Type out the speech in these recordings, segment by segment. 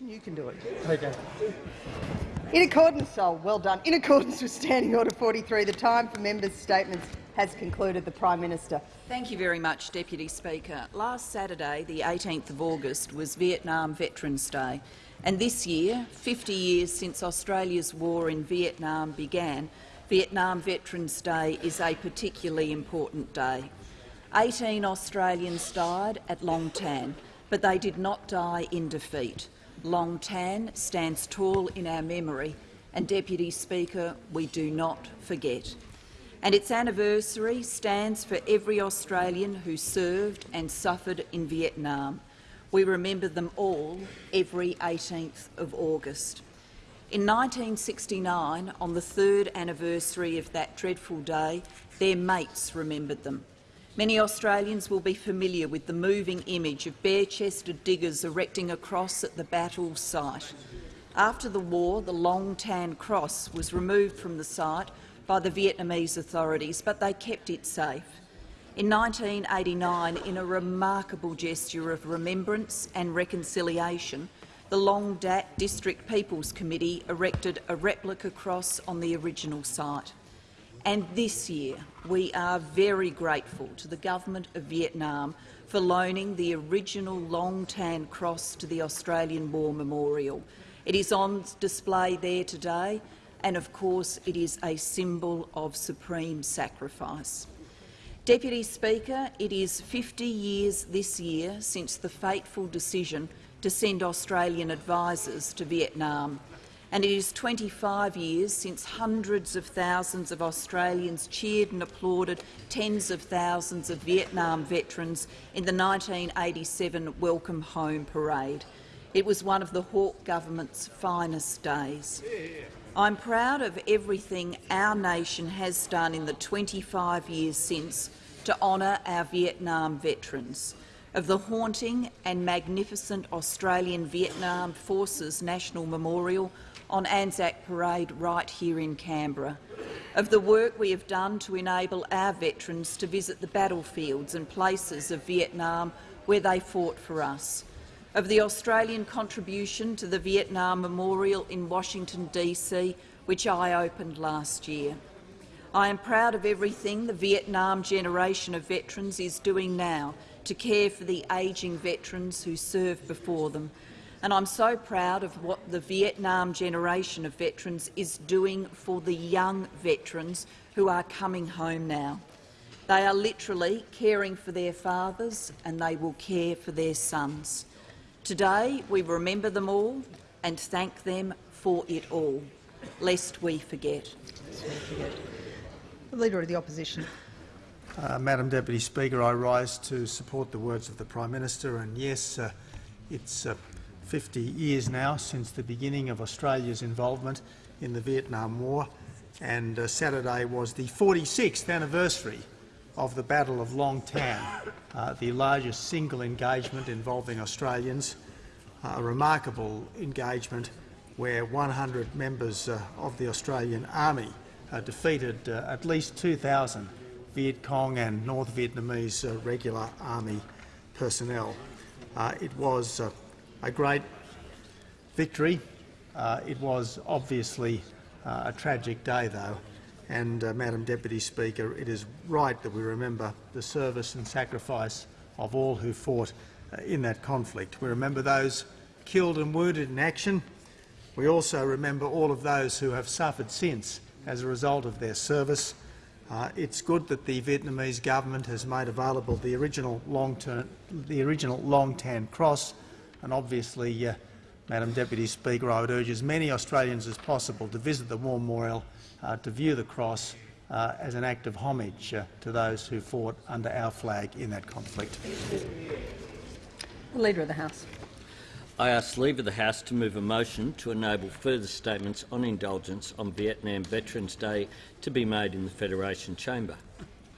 You can do it. Okay. In accordance, oh, well done. In accordance with Standing Order 43, the time for members' statements has concluded. The Prime Minister. Thank you very much, Deputy Speaker. Last Saturday, the 18th of August, was Vietnam Veterans' Day, and this year, 50 years since Australia's war in Vietnam began, Vietnam Veterans' Day is a particularly important day. 18 Australians died at Long Tan, but they did not die in defeat. Long Tan stands tall in our memory, and, Deputy Speaker, we do not forget. And its anniversary stands for every Australian who served and suffered in Vietnam. We remember them all every 18th of August. In 1969, on the third anniversary of that dreadful day, their mates remembered them. Many Australians will be familiar with the moving image of bare-chested diggers erecting a cross at the battle site. After the war, the Long Tan Cross was removed from the site by the Vietnamese authorities, but they kept it safe. In 1989, in a remarkable gesture of remembrance and reconciliation, the Long Dat District People's Committee erected a replica cross on the original site. And this year, we are very grateful to the Government of Vietnam for loaning the original Long Tan Cross to the Australian War Memorial. It is on display there today, and of course it is a symbol of supreme sacrifice. Deputy Speaker, it is 50 years this year since the fateful decision to send Australian advisers to Vietnam and it is 25 years since hundreds of thousands of Australians cheered and applauded tens of thousands of Vietnam veterans in the 1987 Welcome Home Parade. It was one of the Hawke government's finest days. I'm proud of everything our nation has done in the 25 years since to honour our Vietnam veterans, of the haunting and magnificent Australian Vietnam Forces National Memorial on Anzac Parade right here in Canberra, of the work we have done to enable our veterans to visit the battlefields and places of Vietnam where they fought for us, of the Australian contribution to the Vietnam Memorial in Washington, D.C., which I opened last year. I am proud of everything the Vietnam generation of veterans is doing now to care for the ageing veterans who served before them, and I'm so proud of what the Vietnam generation of veterans is doing for the young veterans who are coming home now. They are literally caring for their fathers and they will care for their sons. Today we remember them all and thank them for it all, lest we forget. The Leader of the Opposition. Uh, Madam Deputy Speaker, I rise to support the words of the Prime Minister, and yes, uh, it's uh, 50 years now since the beginning of Australia's involvement in the Vietnam War, and uh, Saturday was the 46th anniversary of the Battle of Long Tan, uh, the largest single engagement involving Australians, uh, a remarkable engagement where 100 members uh, of the Australian Army uh, defeated at least 2,000 Viet Cong and North Vietnamese regular army personnel. it was a great victory. Uh, it was obviously uh, a tragic day, though, and, uh, Madam Deputy Speaker, it is right that we remember the service and sacrifice of all who fought uh, in that conflict. We remember those killed and wounded in action. We also remember all of those who have suffered since as a result of their service. Uh, it's good that the Vietnamese government has made available the original long-term, the original Long Tan Cross and obviously, uh, Madam Deputy Speaker, I would urge as many Australians as possible to visit the War Memorial uh, to view the cross uh, as an act of homage uh, to those who fought under our flag in that conflict. The Leader of the House. I ask leave of the House to move a motion to enable further statements on indulgence on Vietnam Veterans Day to be made in the Federation Chamber.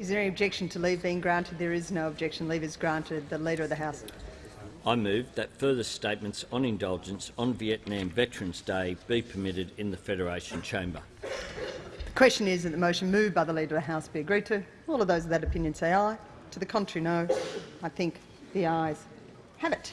Is there any objection to leave being granted? There is no objection. Leave is granted. The Leader of the House. I move that further statements on indulgence on Vietnam Veterans Day be permitted in the Federation Chamber. The question is that the motion moved by the Leader of the House be agreed to. All of those of that opinion say aye. To the contrary, no. I think the ayes have it.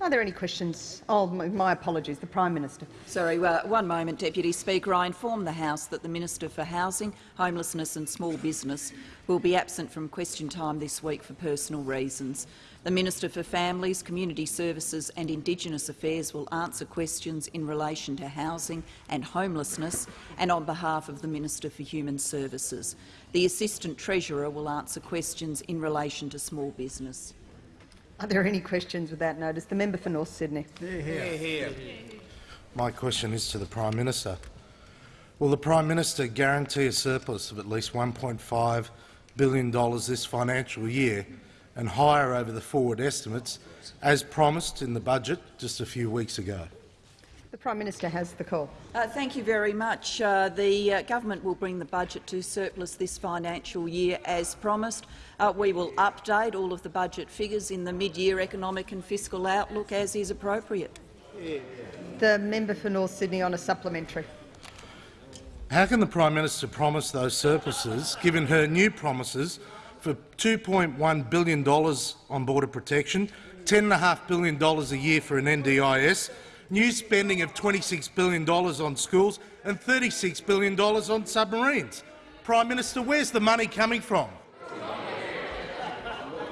Are there any questions? Oh, my apologies. The Prime Minister. Sorry, uh, one moment, Deputy Speaker. I inform the House that the Minister for Housing, Homelessness and Small Business will be absent from question time this week for personal reasons. The Minister for Families, Community Services and Indigenous Affairs will answer questions in relation to housing and homelessness and on behalf of the Minister for Human Services. The Assistant Treasurer will answer questions in relation to small business. Are there any questions without notice? The member for North Sydney. Hear, hear. My question is to the Prime Minister. Will the Prime Minister guarantee a surplus of at least $1.5 billion this financial year and higher over the forward estimates, as promised in the budget just a few weeks ago? The Prime Minister has the call. Uh, thank you very much. Uh, the uh, government will bring the budget to surplus this financial year as promised. Uh, we will update all of the budget figures in the mid-year economic and fiscal outlook as is appropriate. The member for North Sydney on a supplementary. How can the Prime Minister promise those surpluses, given her new promises for $2.1 billion on border protection, $10.5 billion a year for an NDIS, new spending of $26 billion on schools and $36 billion on submarines? Prime Minister, where's the money coming from?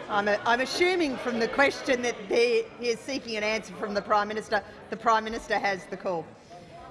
I'm, a, I'm assuming from the question that he is seeking an answer from the Prime Minister. The Prime Minister has the call.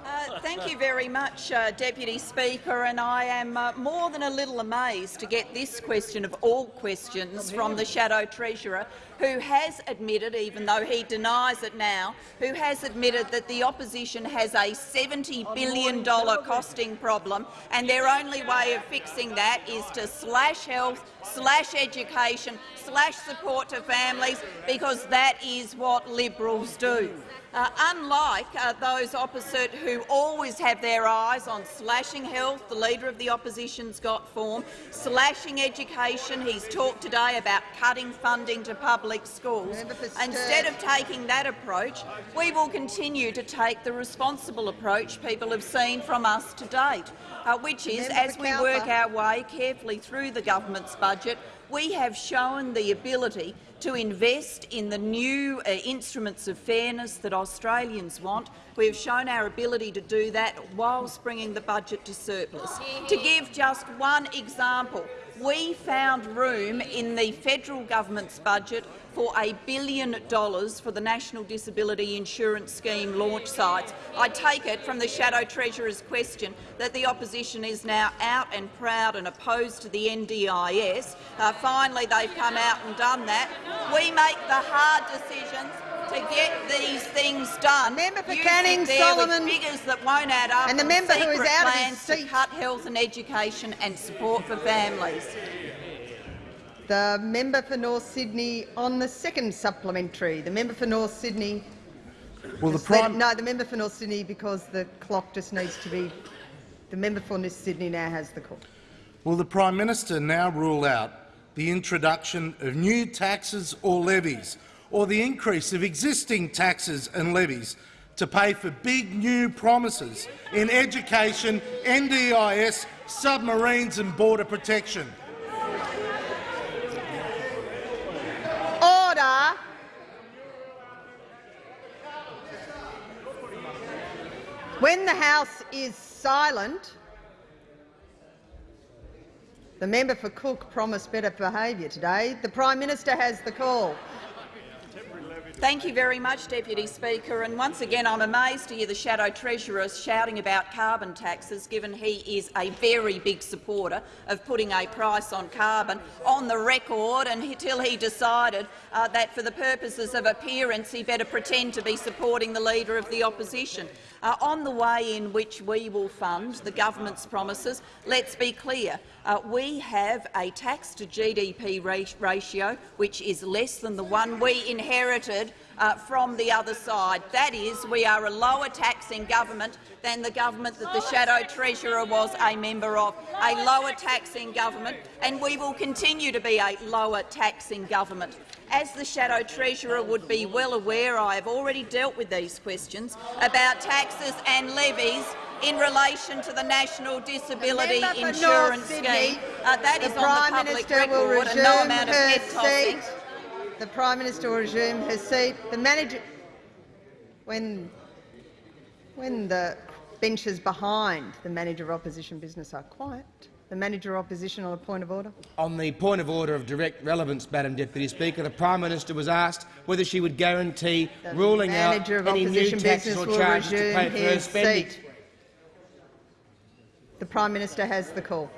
Uh, thank you very much, uh, Deputy Speaker, and I am uh, more than a little amazed to get this question of all questions from the Shadow Treasurer, who has admitted, even though he denies it now, who has admitted that the opposition has a $70 billion costing problem, and their only way of fixing that is to slash health, slash education, slash support to families, because that is what Liberals do. Uh, unlike uh, those opposite who always have their eyes on slashing health, the Leader of the Opposition's got form, slashing education. He's talked today about cutting funding to public schools. Instead of taking that approach, we will continue to take the responsible approach people have seen from us to date, uh, which is, as we work our way carefully through the government's budget, we have shown the ability to invest in the new uh, instruments of fairness that Australians want. We have shown our ability to do that whilst bringing the budget to surplus. To give just one example, we found room in the federal government's budget for a billion dollars for the National Disability Insurance Scheme launch sites. I take it from the Shadow Treasurer's question that the opposition is now out and proud and opposed to the NDIS. Uh, finally, they've come out and done that. We make the hard decisions to get these things done. Member for You Canning, sit there with Solomon. figures that won't add up And the member who is secret out of his plans to seat. cut health and education and support for families. The member for North Sydney on the second supplementary. The member for North Sydney. Will the Just let- Prime no, the member for North Sydney because the clock just needs to be. The member for North Sydney now has the call. Will the Prime Minister now rule out the introduction of new taxes or levies, or the increase of existing taxes and levies to pay for big new promises in education, NDIS, submarines and border protection? Order. When the House is silent, the member for Cook promised better behaviour today. The Prime Minister has the call. Thank you very much, Deputy Speaker. And once again, I'm amazed to hear the Shadow Treasurer shouting about carbon taxes, given he is a very big supporter of putting a price on carbon on the record And until he decided uh, that for the purposes of appearance he better pretend to be supporting the Leader of the Opposition. Uh, on the way in which we will fund the government's promises, let's be clear. Uh, we have a tax to GDP ratio which is less than the one we inherited uh, from the other side. That is, we are a lower taxing government than the government that the Shadow Treasurer was a member of, a lower taxing government, and we will continue to be a lower taxing government. As the Shadow Treasurer would be well aware, I have already dealt with these questions about taxes and levies in relation to the National Disability Insurance North Sydney, Scheme. Uh, that Prime on the public Minister will record, and no amount of head tossing. The Prime Minister will resume her seat. The manager, when, when the benches behind the Manager of Opposition Business are quiet, the Manager of Opposition on a point of order. On the point of order of direct relevance, Madam Deputy Speaker, the Prime Minister was asked whether she would guarantee The ruling out of any new taxes or charges to pay for her his spending. seat. The Prime Minister has the call.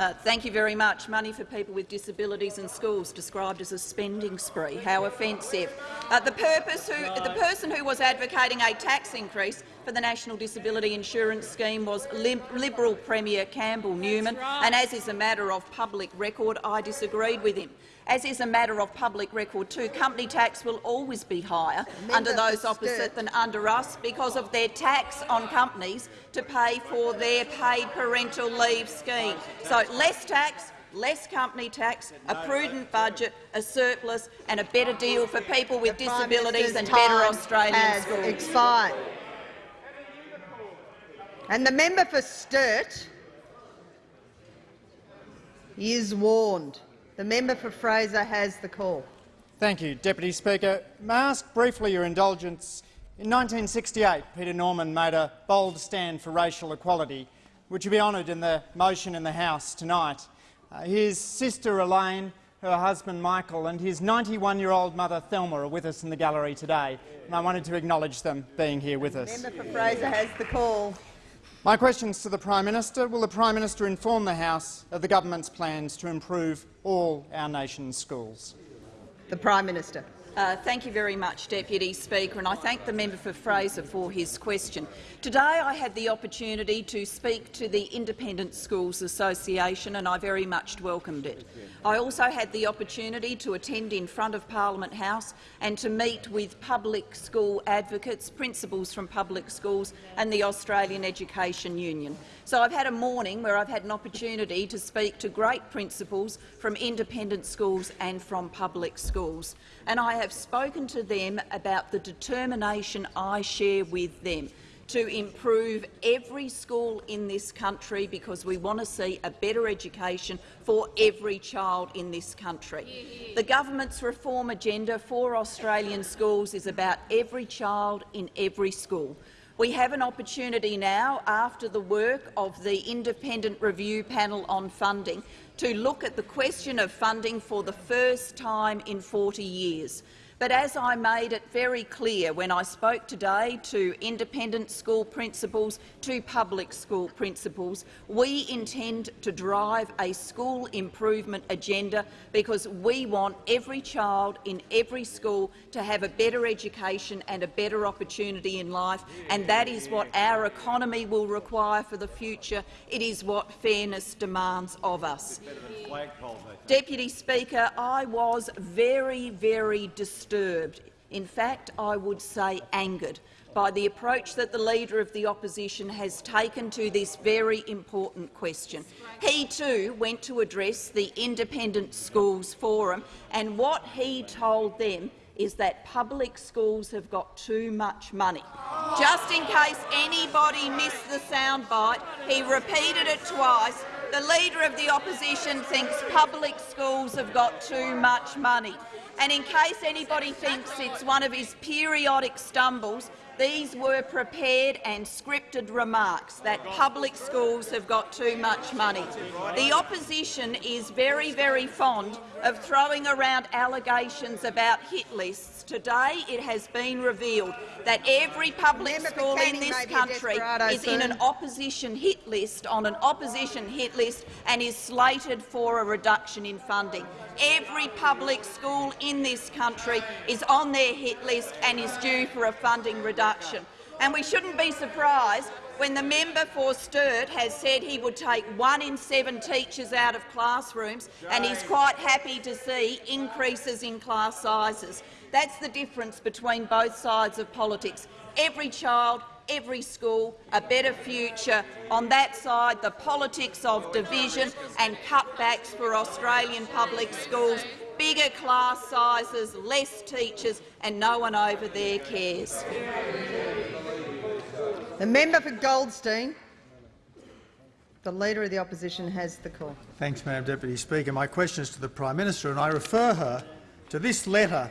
Uh, thank you very much. Money for people with disabilities in schools described as a spending spree. How offensive. Uh, the, purpose who, the person who was advocating a tax increase for the National Disability Insurance Scheme was Liberal Premier Campbell Newman, and as is a matter of public record, I disagreed with him. As is a matter of public record too, company tax will always be higher under those opposite than under us because of their tax on companies to pay for their paid parental leave scheme. So less tax, less company tax, a prudent budget, a surplus and a better deal for people with The disabilities and better Australian schools. expired. And the member for Sturt is warned. The member for Fraser has the call. Thank you, Deputy Speaker. May I ask briefly your indulgence? In 1968, Peter Norman made a bold stand for racial equality, which will be honoured in the motion in the House tonight. Uh, his sister Elaine, her husband Michael and his 91-year-old mother Thelma are with us in the gallery today, and I wanted to acknowledge them being here with us. Member for Fraser has the call. My questions to the Prime Minister. Will the Prime Minister inform the House of the government's plans to improve all our nation's schools? The Prime Minister. Uh, thank you very much, Deputy Speaker, and I thank the member for Fraser for his question. Today I had the opportunity to speak to the Independent Schools Association and I very much welcomed it. I also had the opportunity to attend in front of Parliament House and to meet with public school advocates, principals from public schools and the Australian Education Union. So I've had a morning where I've had an opportunity to speak to great principals from independent schools and from public schools. And I have spoken to them about the determination I share with them to improve every school in this country because we want to see a better education for every child in this country. The government's reform agenda for Australian schools is about every child in every school. We have an opportunity now, after the work of the Independent Review Panel on Funding, to look at the question of funding for the first time in 40 years. But as I made it very clear when I spoke today to independent school principals, to public school principals, we intend to drive a school improvement agenda because we want every child in every school to have a better education and a better opportunity in life, and that is what our economy will require for the future. It is what fairness demands of us. Deputy Speaker, I was very, very disturbed. In fact, I would say angered by the approach that the Leader of the Opposition has taken to this very important question. He too went to address the Independent Schools Forum, and what he told them is that public schools have got too much money. Just in case anybody missed the soundbite, he repeated it twice. The Leader of the Opposition thinks public schools have got too much money. And in case anybody thinks it's one of his periodic stumbles, these were prepared and scripted remarks that public schools have got too much money. The opposition is very, very fond of throwing around allegations about hit lists. Today it has been revealed that every public Member school in this may be a country is in an opposition hit list on an opposition hit list and is slated for a reduction in funding. Every public school in this country is on their hit list and is due for a funding reduction. And we shouldn't be surprised when the member for Sturt has said he would take one in seven teachers out of classrooms and he's quite happy to see increases in class sizes. That's the difference between both sides of politics. Every child, every school, a better future. On that side, the politics of division and cutbacks for Australian public schools, bigger class sizes, less teachers and no one over there cares. The member for Goldstein. The Leader of the Opposition has the call. Thanks, Madam Deputy Speaker. My question is to the Prime Minister, and I refer her to this letter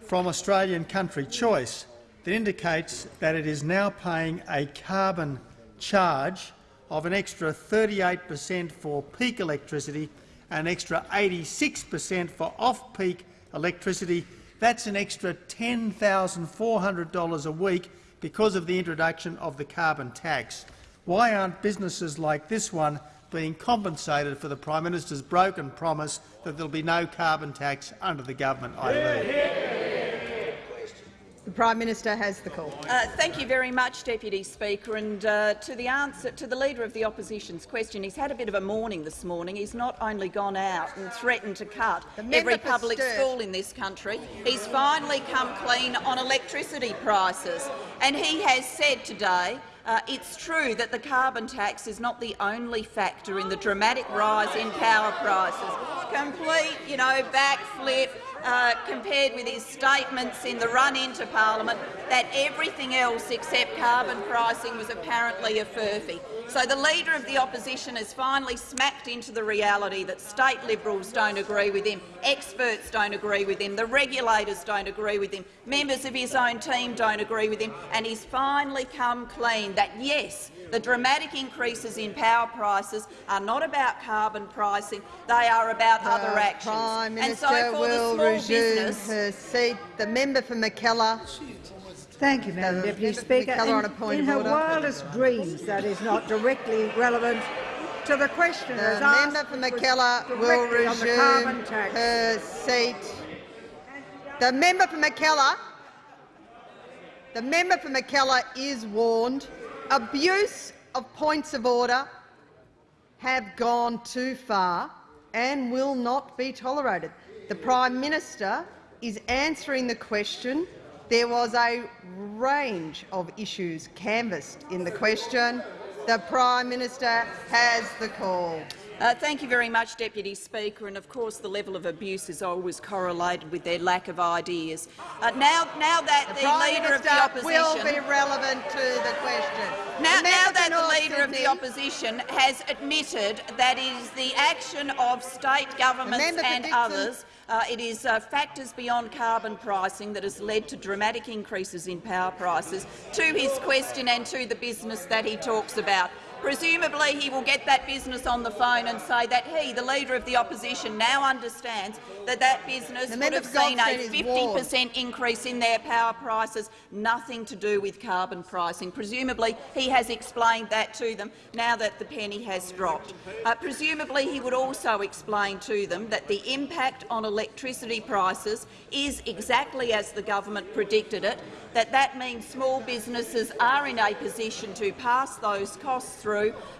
from Australian Country Choice that indicates that it is now paying a carbon charge of an extra 38 per cent for peak electricity and an extra 86 per cent for off-peak electricity. That's an extra $10,400 a week because of the introduction of the carbon tax. Why aren't businesses like this one being compensated for the Prime Minister's broken promise that there will be no carbon tax under the government I lead? The Prime Minister has the call. Uh, thank you very much, Deputy Speaker. And uh, to the answer to the Leader of the Opposition's question, he's had a bit of a morning this morning. He's not only gone out and threatened to cut every public school in this country, he's finally come clean on electricity prices. And he has said today uh, it's true that the carbon tax is not the only factor in the dramatic rise in power prices. Complete, you know, backflip uh, compared with his statements in the run into parliament that everything else except carbon pricing was apparently a furphy. So the Leader of the Opposition has finally smacked into the reality that state Liberals don't agree with him, experts don't agree with him, the regulators don't agree with him, members of his own team don't agree with him, and he's finally come clean that, yes, the dramatic increases in power prices are not about carbon pricing, they are about other The actions. Prime and so Minister for will the small resume business, her seat. The member for Mackellar. Thank you, Madam Deputy Speaker. Mackellar on a In, point in her wildest dreams, that is not directly relevant to the question. The asked, member for was Mackellar will directly on the carbon resume her seat. The member for Mackellar, the member for Mackellar is warned. Abuse of points of order have gone too far and will not be tolerated. The Prime Minister is answering the question. There was a range of issues canvassed in the question. The Prime Minister has the call. Uh, thank you very much, Deputy Speaker. And of course, the level of abuse is always correlated with their lack of ideas. Uh, now, now that The the, leader of the Minister will opposition, be relevant to the question. now, The now that the leader of the opposition has admitted that it is the action of state governments and others, uh, it is uh, factors beyond carbon pricing that has led to dramatic increases in power prices. To his question and to the business that he talks about. Presumably he will get that business on the phone and say that he, the Leader of the Opposition, now understands that that business The would have seen a 50 per cent increase in their power prices, nothing to do with carbon pricing. Presumably he has explained that to them now that the penny has dropped. Uh, presumably he would also explain to them that the impact on electricity prices is exactly as the government predicted it, that that means small businesses are in a position to pass those costs through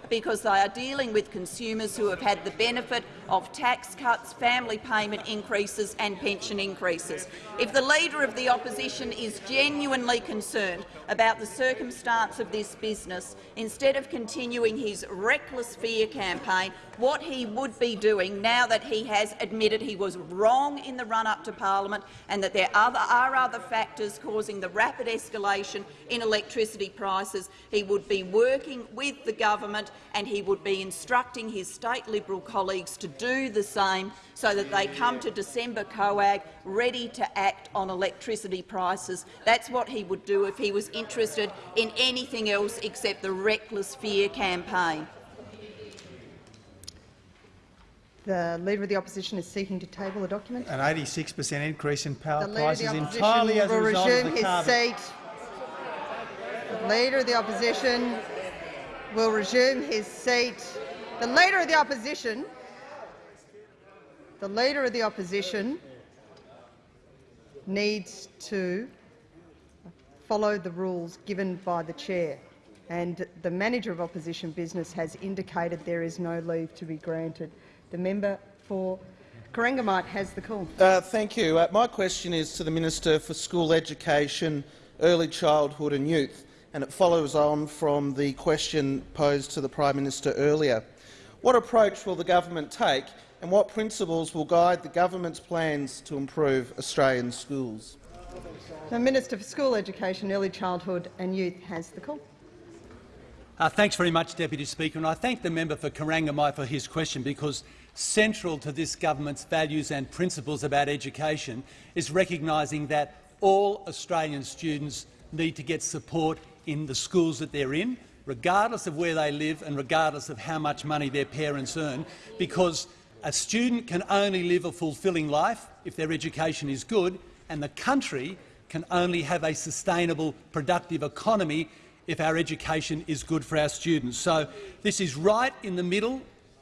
because they are dealing with consumers who have had the benefit of tax cuts, family payment increases and pension increases. If the Leader of the Opposition is genuinely concerned about the circumstance of this business, instead of continuing his reckless fear campaign, what he would be doing now that he has admitted he was wrong in the run-up to parliament and that there are other factors causing the rapid escalation in electricity prices, he would be working with the government and he would be instructing his state Liberal colleagues to do the same so that they come to December COAG ready to act on electricity prices. That's what he would do if he was interested in anything else except the reckless fear campaign. The Leader of the Opposition is seeking to table the document. An 86 per cent increase in power The Leader of prices the entirely as Opposition a will result of resume the his carbon seat. The Leader of the Opposition will resume his seat. The Leader of the Opposition the Leader of the Opposition needs to follow the rules given by the chair, and the Manager of Opposition Business has indicated there is no leave to be granted. The member for Corangamite has the call. Uh, thank you. Uh, my question is to the Minister for School Education, Early Childhood and Youth, and it follows on from the question posed to the Prime Minister earlier. What approach will the government take and what principles will guide the government's plans to improve Australian schools? The Minister for School Education, Early Childhood and Youth has the call. Uh, thanks very much, Deputy Speaker, and I thank the member for Corangamite for his question because central to this government's values and principles about education is recognising that all Australian students need to get support in the schools that they're in, regardless of where they live and regardless of how much money their parents earn, because a student can only live a fulfilling life if their education is good, and the country can only have a sustainable, productive economy if our education is good for our students. So this is right in the middle,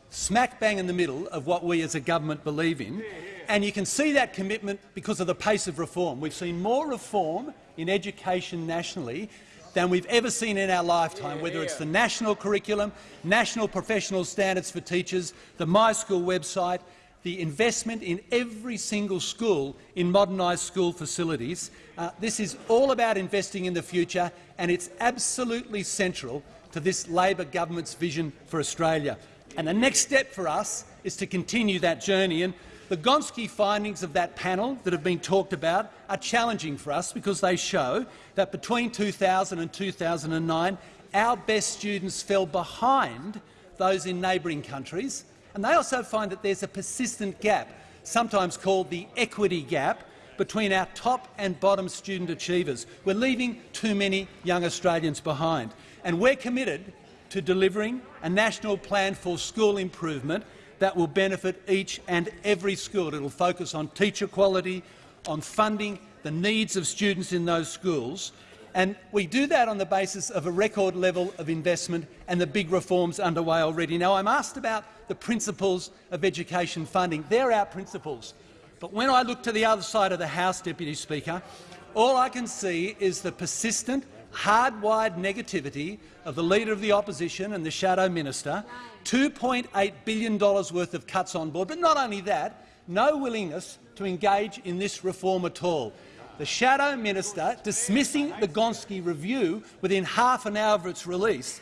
smack bang in the middle of what we as a government believe in. And you can see that commitment because of the pace of reform. We've seen more reform in education nationally than we've ever seen in our lifetime, whether it's the national curriculum, national professional standards for teachers, the My School website, the investment in every single school in modernised school facilities. Uh, this is all about investing in the future, and it's absolutely central to this Labor government's vision for Australia. And the next step for us is to continue that journey. And the Gonski findings of that panel that have been talked about are challenging for us because they show that between 2000 and 2009 our best students fell behind those in neighbouring countries, and they also find that there's a persistent gap, sometimes called the equity gap, between our top and bottom student achievers. We're leaving too many young Australians behind, and we're committed to delivering a national plan for school improvement that will benefit each and every school. It will focus on teacher quality, on funding the needs of students in those schools, and we do that on the basis of a record level of investment and the big reforms underway already. Now, I'm asked about the principles of education funding. They're our principles. But when I look to the other side of the House, Deputy Speaker, all I can see is the persistent, hardwired negativity of the Leader of the Opposition and the Shadow Minister $2.8 billion worth of cuts on board, but not only that, no willingness to engage in this reform at all. The Shadow Minister dismissing the Gonski review within half an hour of its release.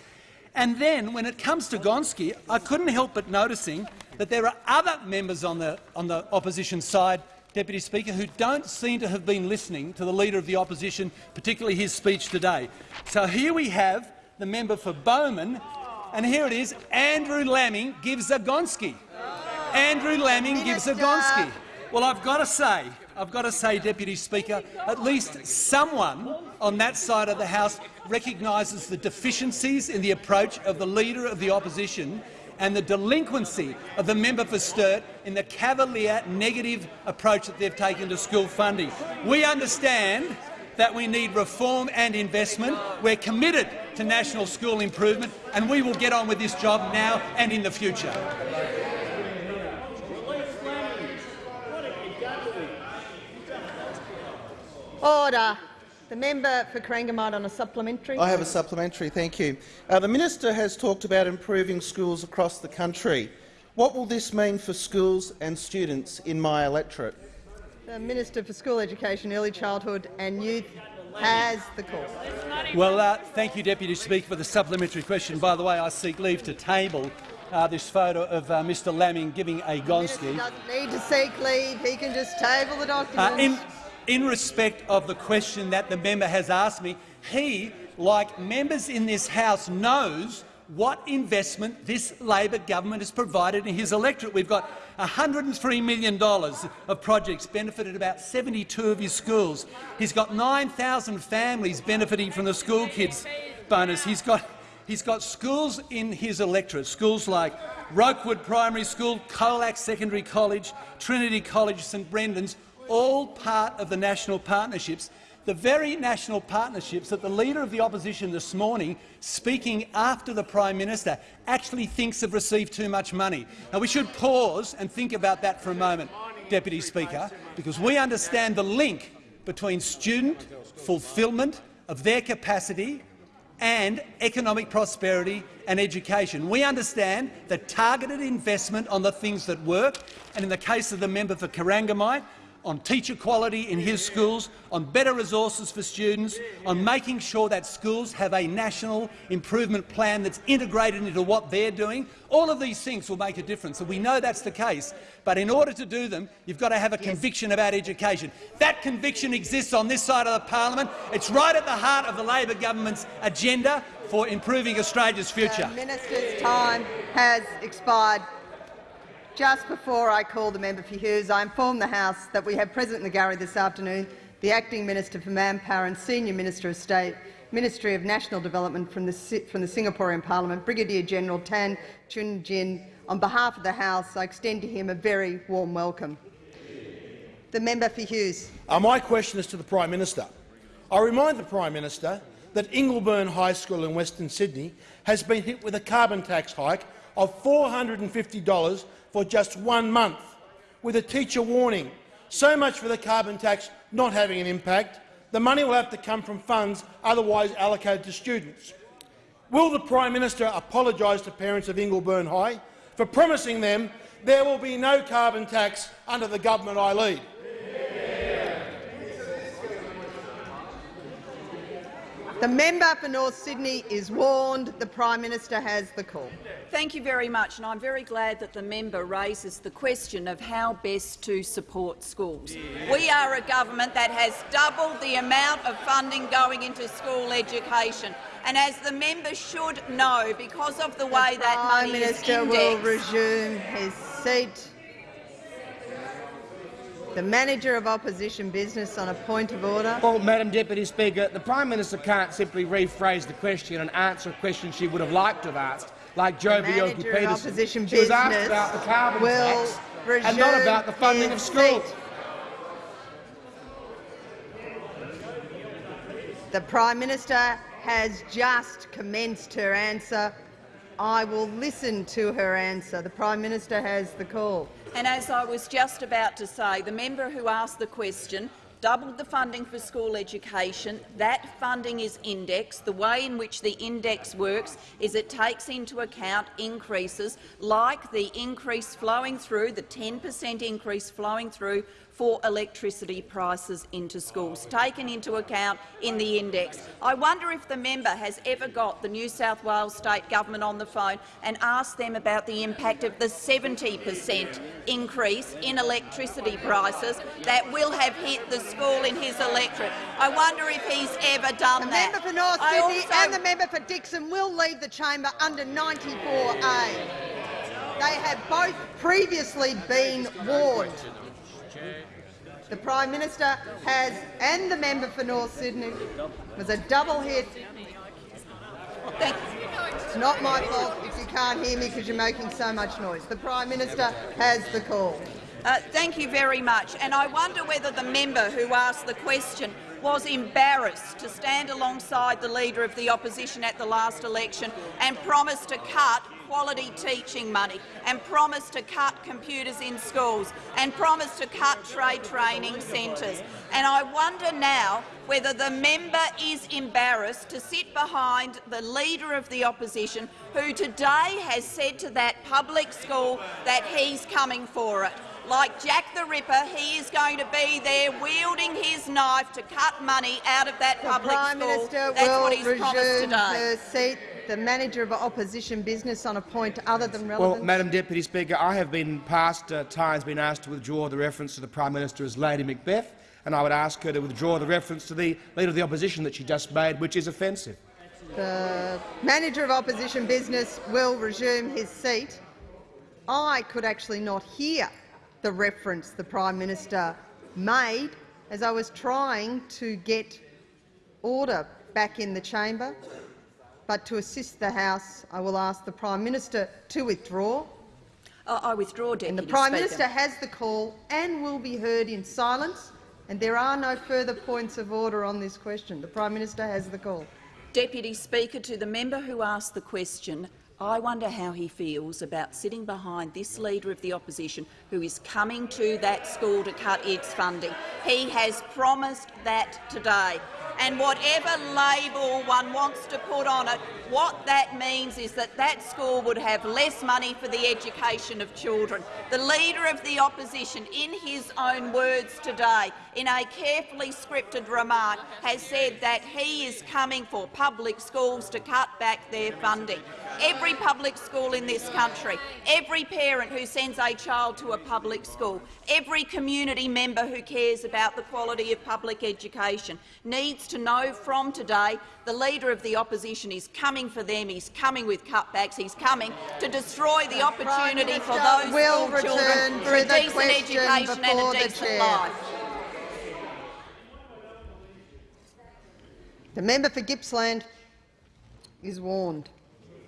And then, when it comes to Gonski, I couldn't help but noticing that there are other members on the, on the opposition side, Deputy Speaker, who don't seem to have been listening to the Leader of the Opposition, particularly his speech today. So here we have the member for Bowman and here it is, Andrew Laming gives a Gonski. Andrew Laming gives a Gonski. Well, I've got to say, I've got to say, Deputy Speaker, at least someone on that side of the House recognises the deficiencies in the approach of the Leader of the Opposition and the delinquency of the member for Sturt in the cavalier, negative approach that they've taken to school funding. We understand that we need reform and investment. We're committed to national school improvement, and we will get on with this job now and in the future. Order. The member for Corangamite on a supplementary. I have a supplementary, thank you. Uh, the minister has talked about improving schools across the country. What will this mean for schools and students in my electorate? The Minister for School Education, Early Childhood and Youth has the call. Well, uh, thank you, Deputy Speaker, for the supplementary question. By the way, I seek leave to table uh, this photo of uh, Mr Laming giving a Gonski. He doesn't need to seek leave. He can just table the document. Uh, in, respect of the question that the member has asked me, he, like members in this House, knows what investment this Labor government has provided in his electorate. We've got $103 million of projects benefited about 72 of his schools. He's got 9,000 families benefiting from the school kids bonus. He's got, he's got schools in his electorate, schools like Rokewood Primary School, Colac Secondary College, Trinity College, St Brendan's, all part of the national partnerships the very national partnerships that the Leader of the Opposition this morning, speaking after the Prime Minister, actually thinks have received too much money. Now, we should pause and think about that for a moment, Deputy Speaker, because we understand the link between student fulfilment of their capacity and economic prosperity and education. We understand that targeted investment on the things that work, and in the case of the member for Corangamite, on teacher quality in his schools, on better resources for students, on making sure that schools have a national improvement plan that's integrated into what they're doing. All of these things will make a difference, and we know that's the case. But in order to do them, you've got to have a yes. conviction about education. That conviction exists on this side of the parliament. It's right at the heart of the Labor government's agenda for improving Australia's future. The minister's time has expired. Just before I call the member for Hughes, I inform the House that we have present in the gallery this afternoon the Acting Minister for Manpower and Senior Minister of State, Ministry of National Development from the, from the Singaporean Parliament, Brigadier General Tan Chuan-Jin. On behalf of the House, I extend to him a very warm welcome. The member for Hughes. Uh, my question is to the Prime Minister. I remind the Prime Minister that Ingleburn High School in Western Sydney has been hit with a carbon tax hike of $450 for just one month, with a teacher warning, so much for the carbon tax not having an impact. The money will have to come from funds otherwise allocated to students. Will the Prime Minister apologise to parents of Ingleburn High for promising them there will be no carbon tax under the government I lead? The member for North Sydney is warned. The Prime Minister has the call. Thank you very much, and I'm very glad that the member raises the question of how best to support schools. Yeah. We are a government that has doubled the amount of funding going into school education. And as the member should know, because of the way the that money Minister is indexed, will resume his seat. The Manager of Opposition Business on a point of order. Well, Madam Deputy Speaker, the Prime Minister can't simply rephrase the question and answer a question she would have liked to have asked, like Joh Bjelke-Petersen. She was asked about the carbon tax and not about the funding of schools. Seat. The Prime Minister has just commenced her answer. I will listen to her answer. The Prime Minister has the call. And as I was just about to say, the member who asked the question doubled the funding for school education. That funding is indexed. The way in which the index works is it takes into account increases like the increase flowing through, the 10 per cent increase flowing through for electricity prices into schools, taken into account in the index. I wonder if the member has ever got the New South Wales state government on the phone and asked them about the impact of the 70 per cent increase in electricity prices that will have hit the school in his electorate. I wonder if he's ever done the that. The member for North Sydney and the member for Dickson will leave the chamber under 94A. They have both previously been warned. The Prime Minister has, and the member for North Sydney, was a double hit. It's not my fault if you can't hear me because you're making so much noise. The Prime Minister has the call. Uh, thank you very much. And I wonder whether the member who asked the question was embarrassed to stand alongside the Leader of the Opposition at the last election and promise to cut quality teaching money and promised to cut computers in schools and promised to cut trade training centres. And I wonder now whether the member is embarrassed to sit behind the Leader of the Opposition who today has said to that public school that he's coming for it. Like Jack the Ripper, he is going to be there wielding his knife to cut money out of that the public Prime school. Minister That's will what he's promised today. The manager of opposition business on a point other than relevance? Well, Madam Deputy Speaker, I have been past uh, times been asked to withdraw the reference to the Prime Minister as Lady Macbeth, and I would ask her to withdraw the reference to the Leader of the Opposition that she just made, which is offensive. The manager of opposition business will resume his seat. I could actually not hear the reference the Prime Minister made as I was trying to get order back in the chamber. But to assist the House, I will ask the Prime Minister to withdraw. Uh, I withdraw, Deputy and the Prime Speaker. Minister has the call and will be heard in silence. And there are no further points of order on this question. The Prime Minister has the call. Deputy Speaker, to the member who asked the question, I wonder how he feels about sitting behind this Leader of the Opposition who is coming to that school to cut its funding. He has promised that today and whatever label one wants to put on it, what that means is that that school would have less money for the education of children. The Leader of the Opposition, in his own words today, in a carefully scripted remark, has said that he is coming for public schools to cut back their funding. Every public school in this country, every parent who sends a child to a public school, every community member who cares about the quality of public education needs to know from today the Leader of the Opposition is coming for them, he's coming with cutbacks, he's coming to destroy the opportunity for those will school children for a decent education and a decent life. The member for Gippsland is warned.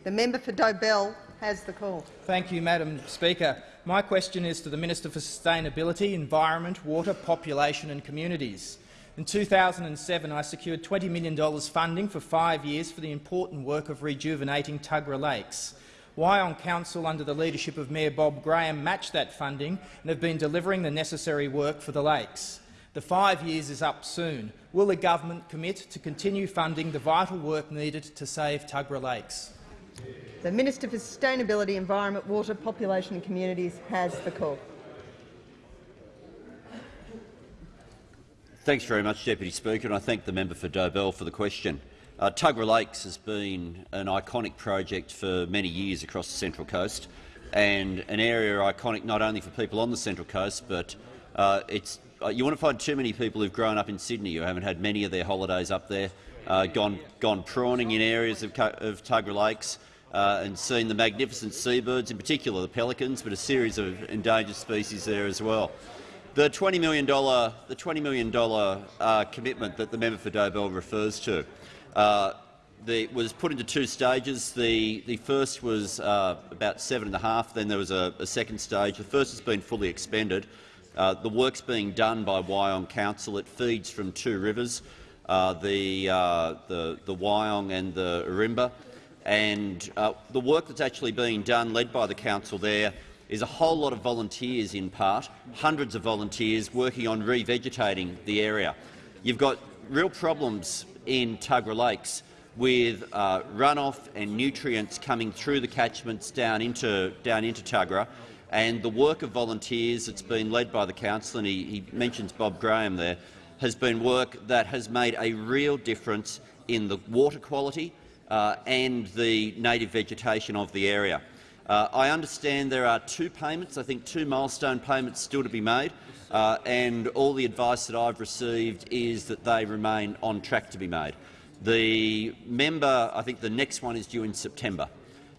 The member for Dobell has the call. Thank you, Madam Speaker. My question is to the Minister for Sustainability, Environment, Water, Population and Communities. In 2007, I secured $20 million funding for five years for the important work of rejuvenating Tuggerah Lakes. Wyong Council, under the leadership of Mayor Bob Graham, matched that funding and have been delivering the necessary work for the lakes. The five years is up soon. Will the government commit to continue funding the vital work needed to save Tuggerah Lakes? The Minister for Sustainability, Environment, Water, Population and Communities has the call. Thanks very much, Deputy Speaker, and I thank the member for Dobell for the question. Uh, Tuggerah Lakes has been an iconic project for many years across the Central Coast, and an area iconic not only for people on the Central Coast, but uh, it's uh, you want to find too many people who've grown up in Sydney who haven't had many of their holidays up there, uh, gone, gone prawning in areas of, of Lakes uh, and seen the magnificent seabirds, in particular the pelicans, but a series of endangered species there as well. The $20 million, the $20 million uh, commitment that the member for Dobell refers to uh, the, was put into two stages. The, the first was uh, about seven and a half. Then there was a, a second stage. The first has been fully expended. Uh, the work's being done by Wyong Council. It feeds from two rivers, the, uh, the, the Wyong and the Ourimbah. And uh, the work that's actually being done, led by the council there, is a whole lot of volunteers in part, hundreds of volunteers working on revegetating the area. You've got real problems in Tuggerah Lakes with uh, runoff and nutrients coming through the catchments down into, down into Tuggerah, and the work of volunteers that's been led by the council, and he, he mentions Bob Graham there, has been work that has made a real difference in the water quality uh, and the native vegetation of the area. Uh, I understand there are two payments, I think two milestone payments still to be made, uh, and all the advice that I've received is that they remain on track to be made. The member, I think the next one is due in September.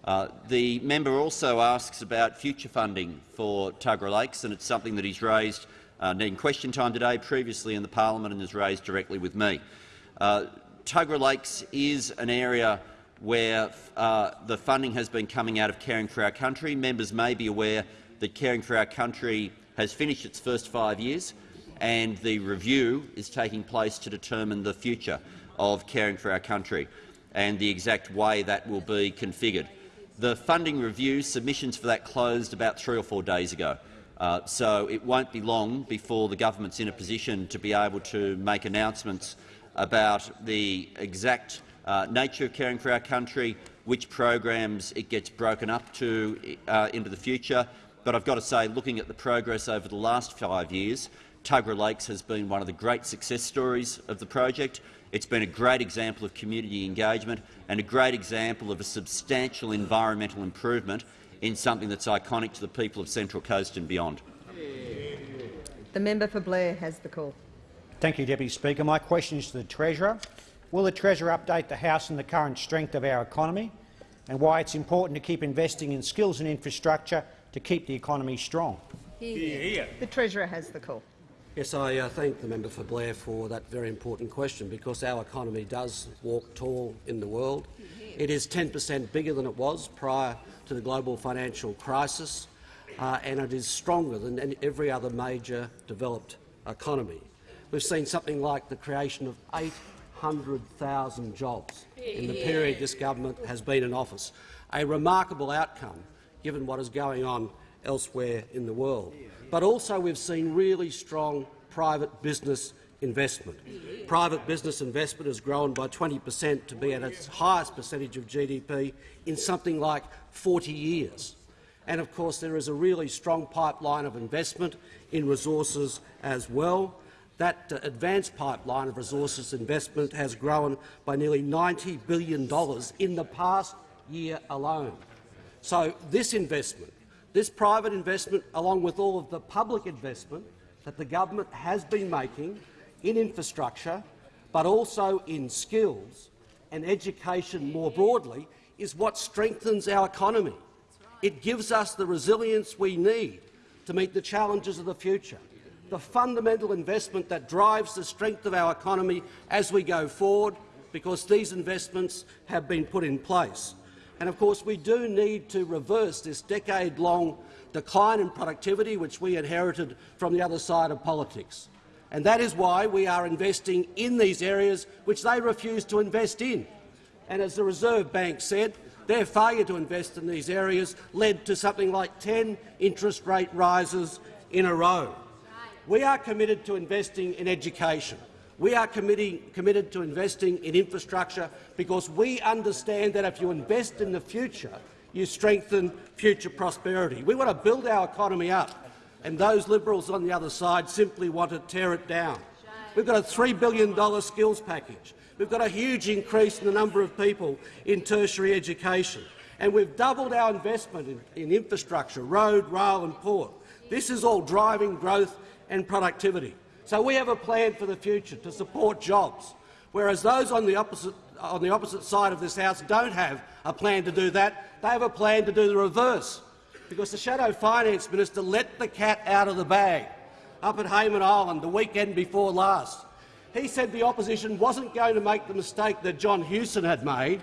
Uh, the member also asks about future funding for Tuggerah Lakes, and it's something that he's raised uh, in question time today, previously in the parliament, and has raised directly with me. Uh, Lakes is an area where uh, the funding has been coming out of Caring for Our Country. Members may be aware that Caring for Our Country has finished its first five years, and the review is taking place to determine the future of Caring for Our Country and the exact way that will be configured. The funding review submissions for that closed about three or four days ago, uh, so it won't be long before the government's in a position to be able to make announcements about the exact uh, nature of caring for our country, which programs it gets broken up to uh, into the future. But I've got to say, looking at the progress over the last five years, Tuggerah Lakes has been one of the great success stories of the project. It's been a great example of community engagement and a great example of a substantial environmental improvement in something that's iconic to the people of Central Coast and beyond. The member for Blair has the call. Thank you, Deputy Speaker. My question is to the Treasurer. Will the Treasurer update the House on the current strength of our economy and why it's important to keep investing in skills and infrastructure to keep the economy strong? Hear, hear. The Treasurer has the call. Yes, I uh, thank the member for Blair for that very important question because our economy does walk tall in the world. It is 10 per cent bigger than it was prior to the global financial crisis, uh, and it is stronger than every other major developed economy. We've seen something like the creation of 800,000 jobs in the period this government has been in office, a remarkable outcome given what is going on elsewhere in the world but also we've seen really strong private business investment. Private business investment has grown by 20 per cent to be at its highest percentage of GDP in something like 40 years. And of course there is a really strong pipeline of investment in resources as well. That uh, advanced pipeline of resources investment has grown by nearly $90 billion in the past year alone. So this investment this private investment, along with all of the public investment that the government has been making in infrastructure, but also in skills and education more broadly, is what strengthens our economy. It gives us the resilience we need to meet the challenges of the future. The fundamental investment that drives the strength of our economy as we go forward because these investments have been put in place. And of course, we do need to reverse this decade-long decline in productivity which we inherited from the other side of politics. And that is why we are investing in these areas which they refuse to invest in. And as the Reserve Bank said, their failure to invest in these areas led to something like 10 interest rate rises in a row. We are committed to investing in education. We are committed to investing in infrastructure because we understand that if you invest in the future, you strengthen future prosperity. We want to build our economy up, and those Liberals on the other side simply want to tear it down. We've got a $3 billion skills package. We've got a huge increase in the number of people in tertiary education. And we've doubled our investment in, in infrastructure, road, rail and port. This is all driving growth and productivity. So we have a plan for the future to support jobs, whereas those on the opposite, on the opposite side of this House don't have a plan to do that. They have a plan to do the reverse, because the Shadow Finance Minister let the cat out of the bag up at Hayman Island the weekend before last. He said the opposition wasn't going to make the mistake that John Hewson had made,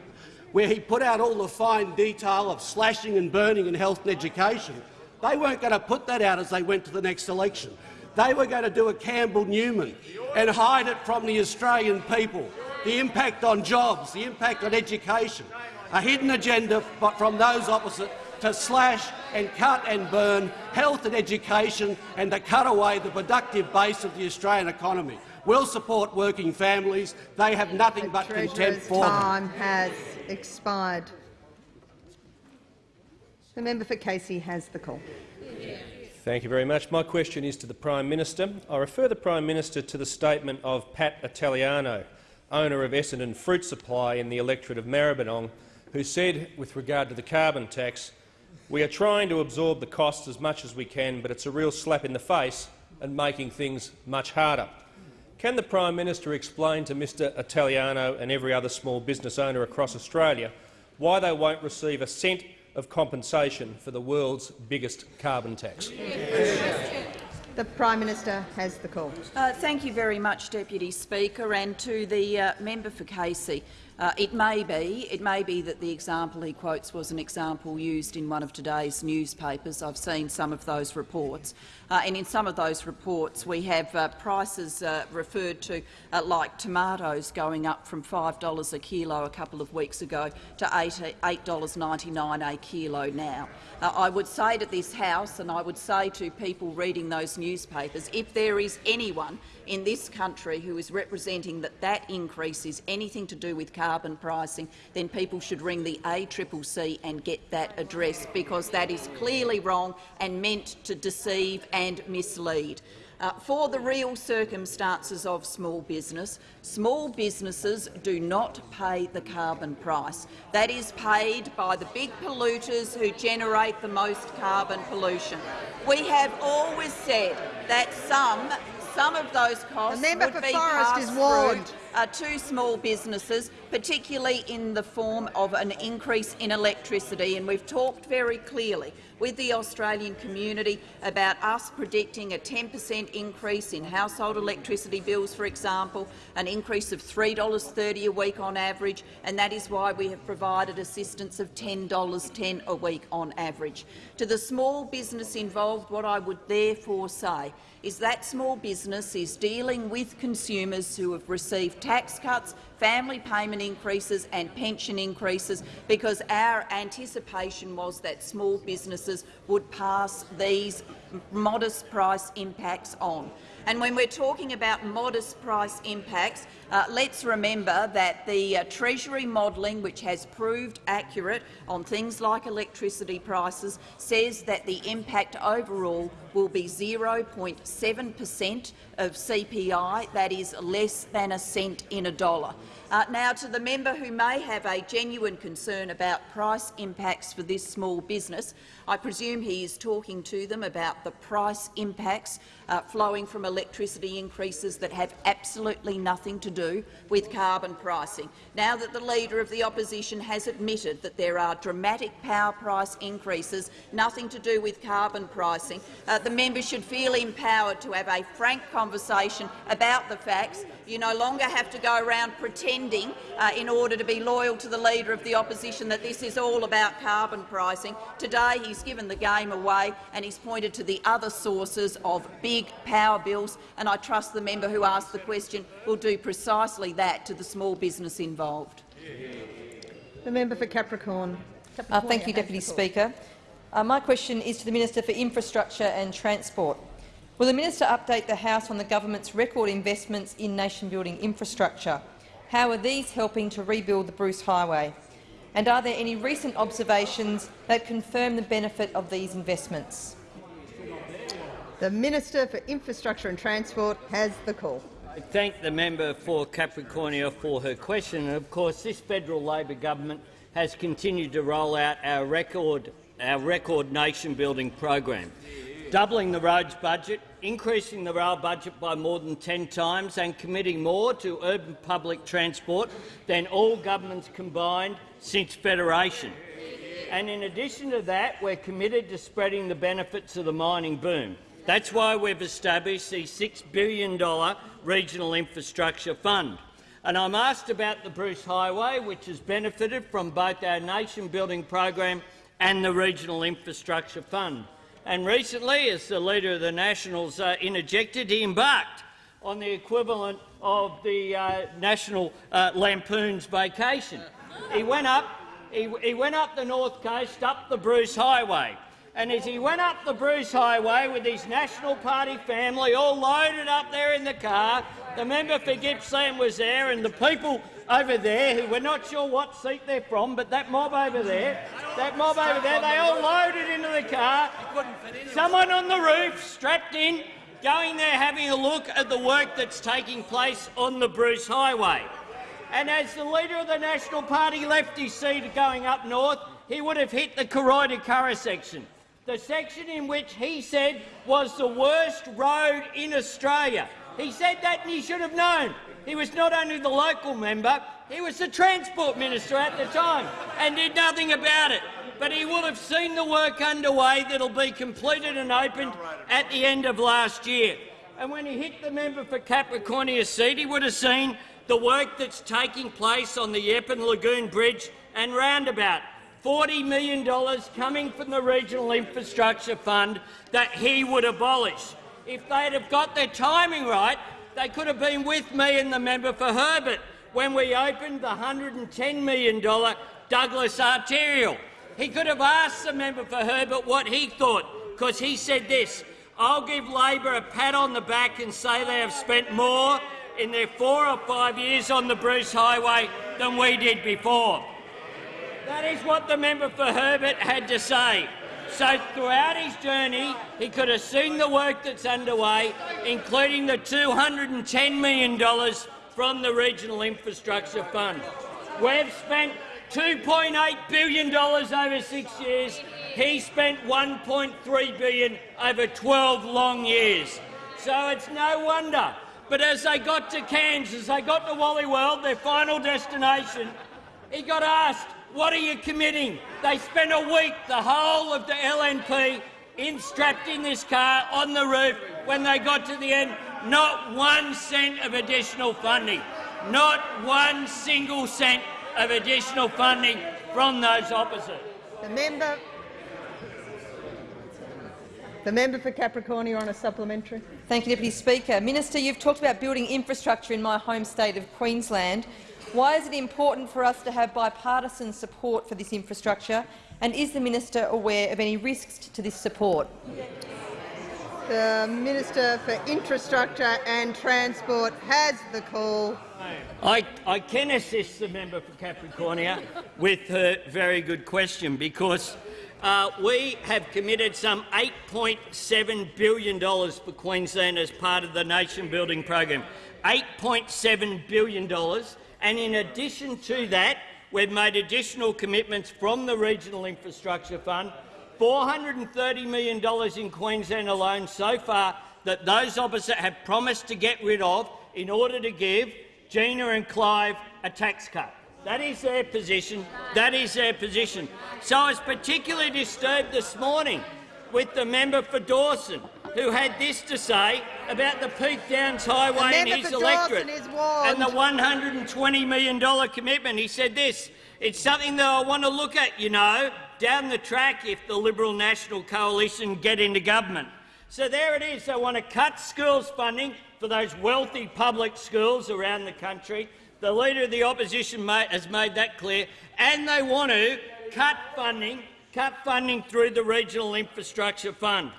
where he put out all the fine detail of slashing and burning in health and education. They weren't going to put that out as they went to the next election. They were going to do a Campbell Newman and hide it from the Australian people. The impact on jobs, the impact on education, a hidden agenda from those opposite to slash and cut and burn health and education and to cut away the productive base of the Australian economy We'll support working families. They have nothing the but contempt for time them. has expired. The member for Casey has the call. Thank you very much. My question is to the Prime Minister. I refer the Prime Minister to the statement of Pat Italiano, owner of Essendon Fruit Supply in the electorate of Maribyrnong, who said, with regard to the carbon tax, we are trying to absorb the costs as much as we can, but it's a real slap in the face and making things much harder. Can the Prime Minister explain to Mr Italiano and every other small business owner across Australia why they won't receive a cent of compensation for the world's biggest carbon tax? The Prime Minister has the call. Uh, thank you very much, Deputy Speaker, and to the uh, member for Casey. Uh, it may be, it may be that the example he quotes was an example used in one of today's newspapers. I've seen some of those reports, uh, and in some of those reports we have uh, prices uh, referred to uh, like tomatoes going up from $5 a kilo a couple of weeks ago to $8.99 a kilo now. Uh, I would say to this House, and I would say to people reading those newspapers, if there is anyone in this country who is representing that that increase is anything to do with carbon pricing, then people should ring the ACCC and get that addressed, because that is clearly wrong and meant to deceive and mislead. Uh, for the real circumstances of small business, small businesses do not pay the carbon price. That is paid by the big polluters who generate the most carbon pollution. We have always said that some some of those costs would be passed through uh, to small businesses, particularly in the form of an increase in electricity. And we've talked very clearly with the Australian community about us predicting a 10 per cent increase in household electricity bills, for example, an increase of $3.30 a week on average, and that is why we have provided assistance of $10.10 a week on average. To the small business involved, what I would therefore say is that small business is dealing with consumers who have received tax cuts, family payment increases and pension increases because our anticipation was that small businesses would pass these modest price impacts on. And when we're talking about modest price impacts, uh, let's remember that the uh, Treasury modelling, which has proved accurate on things like electricity prices, says that the impact overall will be 0.7 per cent of CPI. That is less than a cent in a dollar. Uh, now, to the member who may have a genuine concern about price impacts for this small business, I presume he is talking to them about the price impacts uh, flowing from electricity increases that have absolutely nothing to do with carbon pricing. Now that the Leader of the Opposition has admitted that there are dramatic power price increases, nothing to do with carbon pricing, uh, the member should feel empowered to have a frank conversation about the facts. You no longer have to go around pretending pretending, uh, in order to be loyal to the Leader of the Opposition, that this is all about carbon pricing. Today he's given the game away and he's pointed to the other sources of big power bills, and I trust the member who asked the question will do precisely that to the small business involved. The member for Capricorn. Uh, thank you, Deputy Speaker. Uh, my question is to the Minister for Infrastructure and Transport. Will the minister update the House on the government's record investments in nation-building infrastructure? How are these helping to rebuild the Bruce Highway? And are there any recent observations that confirm the benefit of these investments? The Minister for Infrastructure and Transport has the call. I thank the member for Capricornia for her question. And of course, this federal Labor government has continued to roll out our record, our record nation-building program, doubling the roads budget, increasing the rail budget by more than 10 times and committing more to urban public transport than all governments combined since Federation. And in addition to that, we're committed to spreading the benefits of the mining boom. That's why we've established the $6 billion Regional Infrastructure Fund. And I'm asked about the Bruce Highway, which has benefited from both our nation-building program and the Regional Infrastructure Fund. And recently, as the Leader of the Nationals uh, interjected, he embarked on the equivalent of the uh, National uh, Lampoon's vacation. He went up, he, he went up the North Coast, up the Bruce Highway. And as he went up the Bruce Highway with his National Party family all loaded up there in the car, the member for Gippsland was there, and the people over there who we're not sure what seat they're from, but that mob over there, that mob over there, they all loaded into the car. Someone on the roof, strapped in, going there having a look at the work that's taking place on the Bruce Highway. And as the leader of the National Party left his seat going up north, he would have hit the Koroita section, the section in which he said was the worst road in Australia. He said that and he should have known. He was not only the local member, he was the Transport Minister at the time and did nothing about it. But he would have seen the work underway that will be completed and opened at the end of last year. And when he hit the member for Capricornia seat, he would have seen the work that's taking place on the Yeppen Lagoon Bridge and roundabout. $40 million coming from the Regional Infrastructure Fund that he would abolish. If they'd have got their timing right, they could have been with me and the member for Herbert when we opened the $110 million Douglas Arterial. He could have asked the member for Herbert what he thought, because he said this, I'll give Labor a pat on the back and say they have spent more in their four or five years on the Bruce Highway than we did before. That is what the member for Herbert had to say. So throughout his journey, he could have seen the work that's underway, including the $210 million from the Regional Infrastructure Fund. We've spent $2.8 billion over six years. He spent 1.3 billion over 12 long years. So it's no wonder. But as they got to Cairns, as they got to Wally World, their final destination, he got asked, what are you committing? They spent a week, the whole of the LNP, in strapped in this car on the roof. When they got to the end, not one cent of additional funding. Not one single cent of additional funding from those opposite. The member, the member for Capricornia on a supplementary. Thank you, Deputy Speaker. Minister, you've talked about building infrastructure in my home state of Queensland. Why is it important for us to have bipartisan support for this infrastructure, and is the minister aware of any risks to this support? The Minister for Infrastructure and Transport has the call. I, I can assist the member for Capricornia with her very good question because uh, we have committed some $8.7 billion for Queensland as part of the nation building program. $8.7 billion and in addition to that, we've made additional commitments from the Regional Infrastructure Fund, $430 million in Queensland alone so far that those opposite have promised to get rid of in order to give Gina and Clive a tax cut. That is their position. That is their position. So I was particularly disturbed this morning with the member for Dawson, who had this to say about the Peak Downs Highway and his electorate and the $120 million commitment. He said this, it's something that I want to look at, you know, down the track if the Liberal National Coalition get into government. So there it is. They want to cut schools funding for those wealthy public schools around the country. The Leader of the Opposition has made that clear. And they want to cut funding, cut funding through the Regional Infrastructure Fund.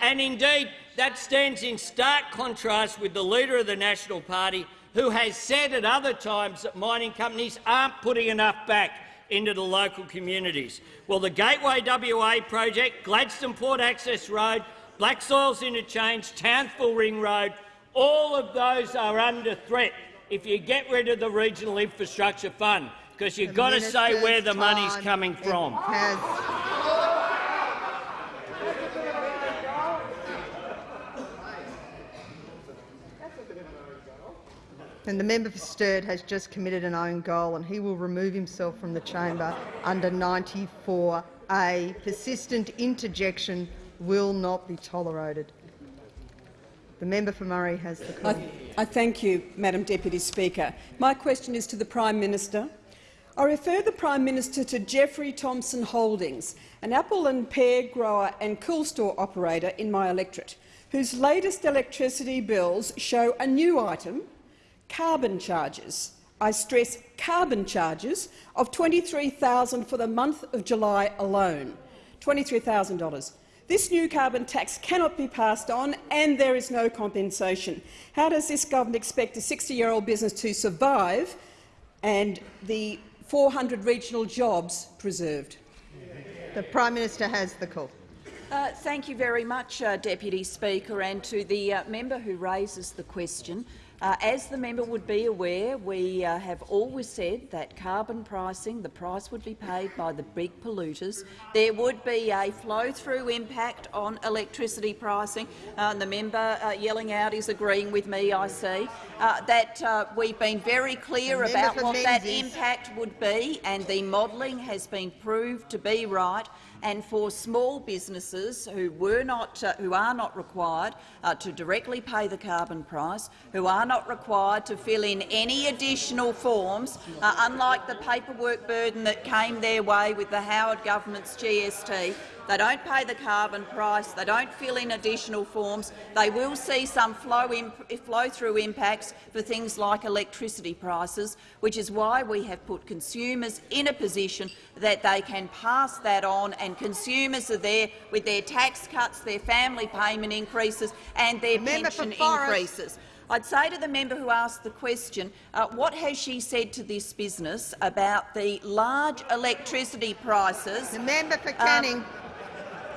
And indeed, that stands in stark contrast with the Leader of the National Party, who has said at other times that mining companies aren't putting enough back into the local communities. Well, the Gateway WA project, Gladstone Port Access Road, Black Soils Interchange, Townsville Ring Road, all of those are under threat if you get rid of the Regional Infrastructure Fund, because you've got to say where the money's coming from. And the member for Sturt has just committed an own goal and he will remove himself from the chamber under 94A. Persistent interjection will not be tolerated. The member for Murray has the call. I, I thank you, Madam Deputy Speaker. My question is to the Prime Minister. I refer the Prime Minister to Jeffrey Thompson Holdings, an apple and pear grower and cool store operator in my electorate, whose latest electricity bills show a new item, carbon charges. I stress carbon charges of 23,000 for the month of July alone. $23,000. This new carbon tax cannot be passed on and there is no compensation. How does this government expect a 60-year-old business to survive and the 400 regional jobs preserved? The Prime Minister has the call. Uh, thank you very much, uh, Deputy Speaker, and to the uh, member who raises the question. Uh, as the member would be aware, we uh, have always said that carbon pricing, the price would be paid by the big polluters. There would be a flow-through impact on electricity pricing. Uh, the member uh, yelling out is agreeing with me, I see. Uh, that uh, we've been very clear about what that impact would be, and the modelling has been proved to be right and for small businesses who, were not, uh, who are not required uh, to directly pay the carbon price, who are not required to fill in any additional forms, uh, unlike the paperwork burden that came their way with the Howard government's GST, they don't pay the carbon price. They don't fill in additional forms. They will see some flow-through impacts for things like electricity prices, which is why we have put consumers in a position that they can pass that on, and consumers are there with their tax cuts, their family payment increases and their pension increases. I'd say to the member who asked the question, uh, what has she said to this business about the large electricity prices? The member for Canning. Um,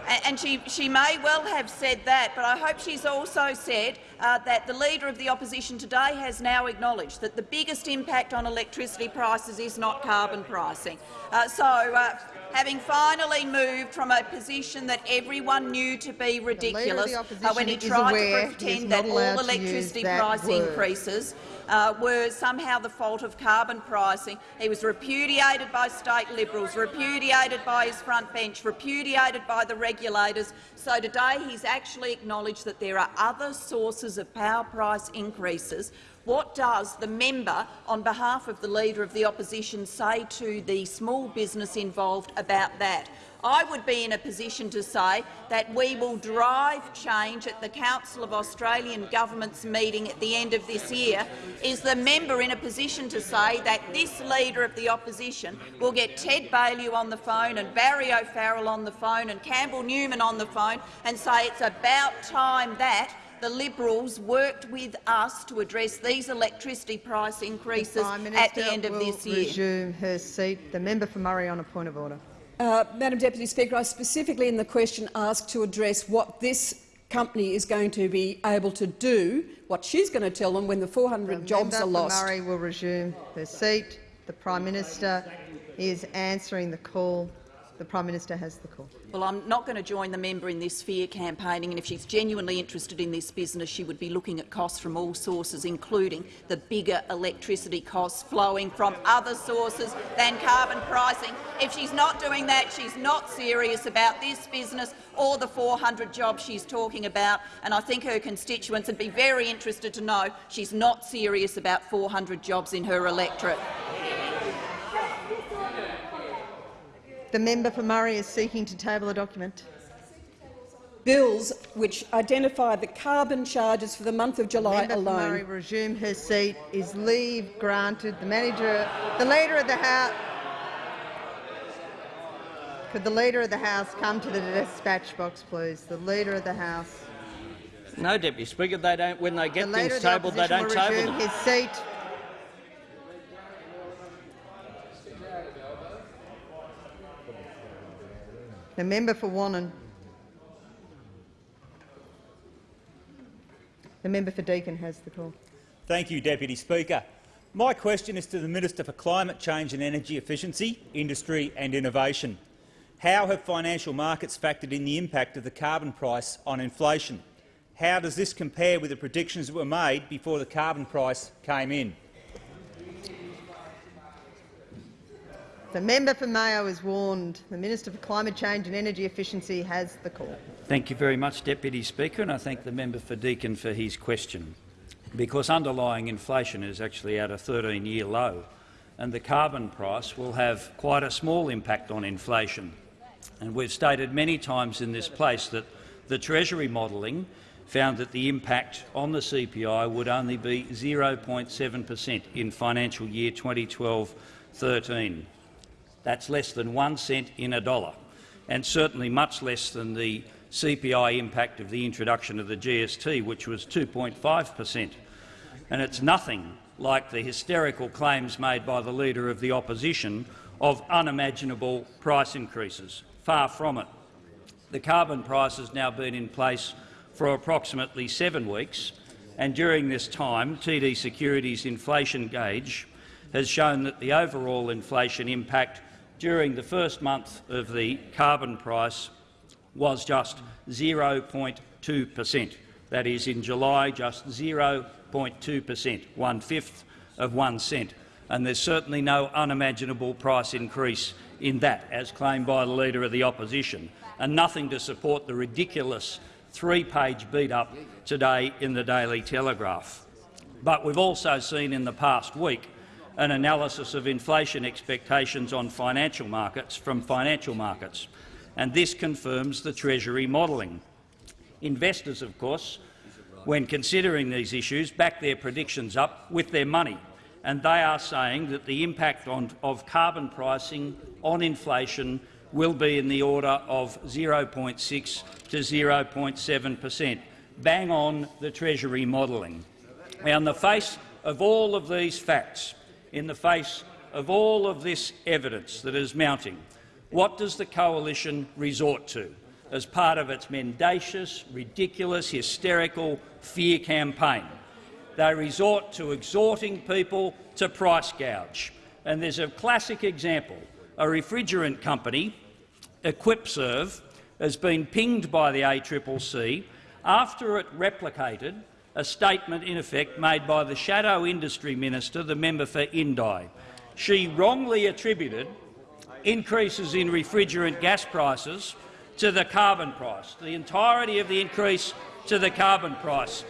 and she, she may well have said that, but I hope she's also said uh, that the Leader of the Opposition today has now acknowledged that the biggest impact on electricity prices is not carbon pricing. Uh, so, uh, having finally moved from a position that everyone knew to be ridiculous uh, when he tried to pretend that all electricity price word. increases uh, were somehow the fault of carbon pricing. He was repudiated by state Liberals, repudiated by his front bench, repudiated by the regulators. So today he's actually acknowledged that there are other sources of power price increases what does the member, on behalf of the Leader of the Opposition, say to the small business involved about that? I would be in a position to say that we will drive change at the Council of Australian Governments meeting at the end of this year. Is the member in a position to say that this Leader of the Opposition will get Ted Baillieu on the phone and Barry O'Farrell on the phone and Campbell Newman on the phone and say it's about time that the Liberals worked with us to address these electricity price increases the at the end of this year. resume her seat. The member for Murray on a point of order. Uh, Madam Deputy Speaker, I specifically in the question asked to address what this company is going to be able to do, what she's going to tell them when the 400 the jobs are lost. Murray will resume her seat. The Prime Minister is answering the call. The Prime Minister has the call. Well, I'm not going to join the member in this fear campaigning, and if she's genuinely interested in this business, she would be looking at costs from all sources, including the bigger electricity costs flowing from other sources than carbon pricing. If she's not doing that, she's not serious about this business or the 400 jobs she's talking about, and I think her constituents would be very interested to know she's not serious about 400 jobs in her electorate. The member for Murray is seeking to table a document. Bills which identify the carbon charges for the month of July member alone. For Murray resume her seat. Is leave granted? The manager, the leader of the House. Could the Leader of the House come to the dispatch box, please? The Leader of the House. No, Deputy Speaker. They don't. When they get the things tabled, the they don't will table resume them. his seat. The member for Wannon. The member for Deakin has the call. Thank you, Deputy Speaker. My question is to the Minister for Climate Change and Energy Efficiency, Industry and Innovation. How have financial markets factored in the impact of the carbon price on inflation? How does this compare with the predictions that were made before the carbon price came in? The member for Mayo is warned. The Minister for Climate Change and Energy Efficiency has the call. Thank you very much, Deputy Speaker, and I thank the member for Deakin for his question. Because underlying inflation is actually at a 13-year low, and the carbon price will have quite a small impact on inflation. And we've stated many times in this place that the Treasury modelling found that the impact on the CPI would only be 0.7 per cent in financial year 2012-13. That's less than one cent in a dollar, and certainly much less than the CPI impact of the introduction of the GST, which was 2.5 per cent. And it's nothing like the hysterical claims made by the Leader of the Opposition of unimaginable price increases. Far from it. The carbon price has now been in place for approximately seven weeks, and during this time TD Securities inflation gauge has shown that the overall inflation impact during the first month of the carbon price was just 0.2 per cent. That is, in July, just 0.2 per cent, one-fifth of one cent. And there's certainly no unimaginable price increase in that, as claimed by the Leader of the Opposition, and nothing to support the ridiculous three-page beat-up today in the Daily Telegraph. But we've also seen in the past week an analysis of inflation expectations on financial markets from financial markets, and this confirms the Treasury modelling. Investors, of course, when considering these issues, back their predictions up with their money, and they are saying that the impact on, of carbon pricing on inflation will be in the order of 0.6 to 0.7 per cent, bang on the Treasury modelling. Now, in the face of all of these facts, in the face of all of this evidence that is mounting, what does the coalition resort to as part of its mendacious, ridiculous, hysterical fear campaign? They resort to exhorting people to price gouge. And there's a classic example. A refrigerant company, Equipserve, has been pinged by the ACCC after it replicated a statement in effect made by the Shadow Industry Minister, the member for Indi. She wrongly attributed increases in refrigerant gas prices to the carbon price, the entirety of the increase to the carbon price.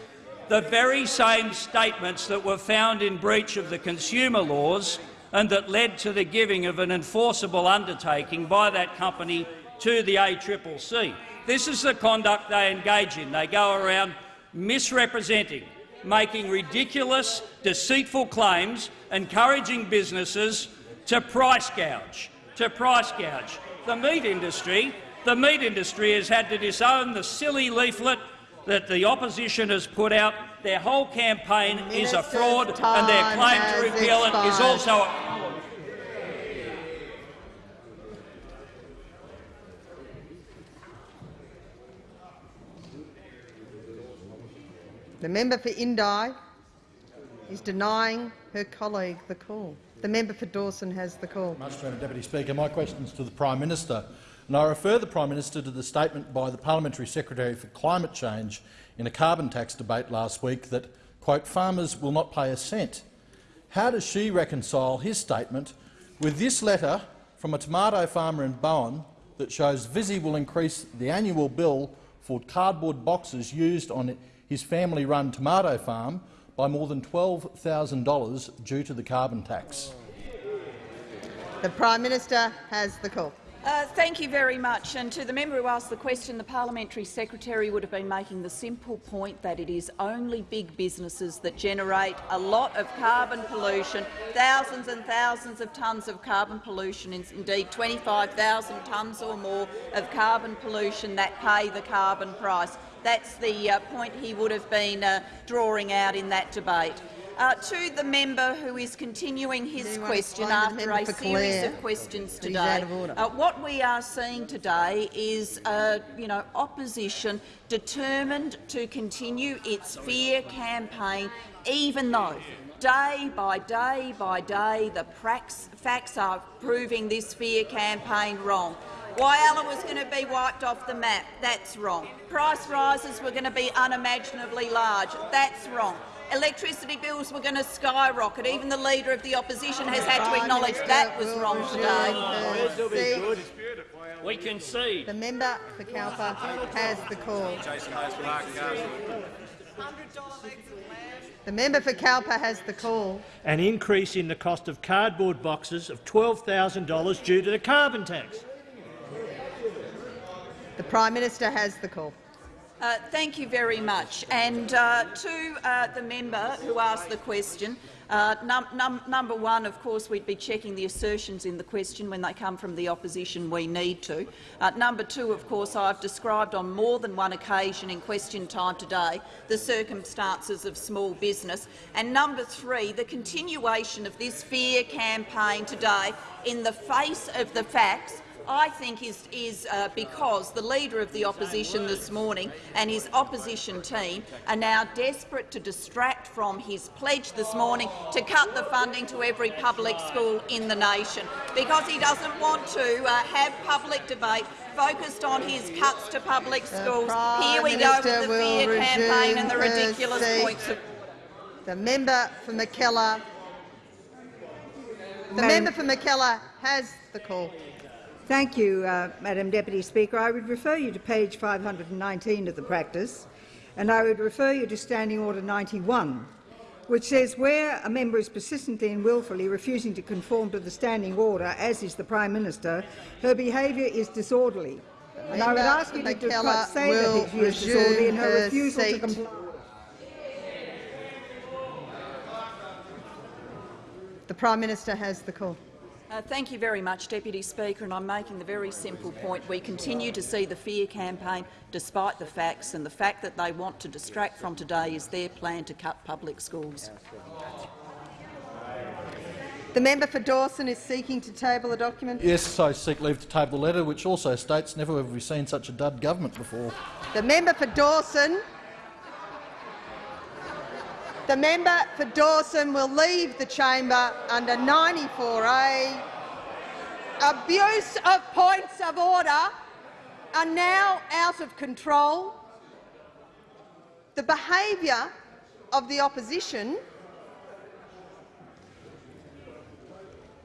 The very same statements that were found in breach of the consumer laws and that led to the giving of an enforceable undertaking by that company to the ACCC. This is the conduct they engage in. They go around misrepresenting, making ridiculous, deceitful claims, encouraging businesses to price gouge. To price gouge. The meat industry, the meat industry has had to disown the silly leaflet that the opposition has put out. Their whole campaign is a fraud, and their claim to repeal it is also The member for Indi is denying her colleague the call. The member for Dawson has the call. Madam Deputy Speaker. My question is to the Prime Minister, and I refer the Prime Minister to the statement by the Parliamentary Secretary for Climate Change in a carbon tax debate last week that quote, farmers will not pay a cent. How does she reconcile his statement with this letter from a tomato farmer in Bowen that shows Visy will increase the annual bill for cardboard boxes used on his family-run tomato farm by more than $12,000 due to the carbon tax. The Prime Minister has the call. Uh, thank you very much. And to the member who asked the question, the parliamentary secretary would have been making the simple point that it is only big businesses that generate a lot of carbon pollution, thousands and thousands of tonnes of carbon pollution, indeed 25,000 tonnes or more of carbon pollution that pay the carbon price. That's the uh, point he would have been uh, drawing out in that debate. Uh, to the member who is continuing his question after a series of questions today, uh, what we are seeing today is uh, you know, opposition determined to continue its fear campaign, even though day by day by day the facts are proving this fear campaign wrong. Whyalla was going to be wiped off the map. That's wrong. Price rises were going to be unimaginably large. That's wrong electricity bills were going to skyrocket. Even the Leader of the Opposition has had to acknowledge that was wrong today. We can see. The member for Cowper has the call. The member for Cowper has the call. An increase in the cost of cardboard boxes of $12,000 due to the carbon tax. Prime Minister has the call. Uh, thank you very much. And uh, to uh, the member who asked the question, uh, num num number one, of course, we'd be checking the assertions in the question when they come from the opposition. We need to. Uh, number two, of course, I've described on more than one occasion in question time today the circumstances of small business. And number three, the continuation of this fear campaign today in the face of the facts I think is, is uh, because the Leader of the Opposition this morning and his opposition team are now desperate to distract from his pledge this morning to cut the funding to every public school in the nation, because he doesn't want to uh, have public debate focused on his cuts to public schools. Here we go with the fear campaign and the ridiculous points. Of the member for Mackellar. The member for Mackellar has the call. Thank you, uh, Madam Deputy Speaker. I would refer you to page 519 of the practice, and I would refer you to Standing Order 91, which says where a member is persistently and wilfully refusing to conform to the standing order, as is the Prime Minister, her behaviour is disorderly. And I would ask you to say that it is disorderly in her, her refusal seat. to comply. The Prime Minister has the call. Uh, thank you very much, Deputy Speaker, and I'm making the very simple point. We continue to see the fear campaign despite the facts, and the fact that they want to distract from today is their plan to cut public schools. The member for Dawson is seeking to table a document. Yes, I seek leave to table the letter, which also states never have we seen such a dud government before. The member for Dawson the member for Dawson will leave the chamber under 94A. Abuse of points of order are now out of control. The behaviour of the opposition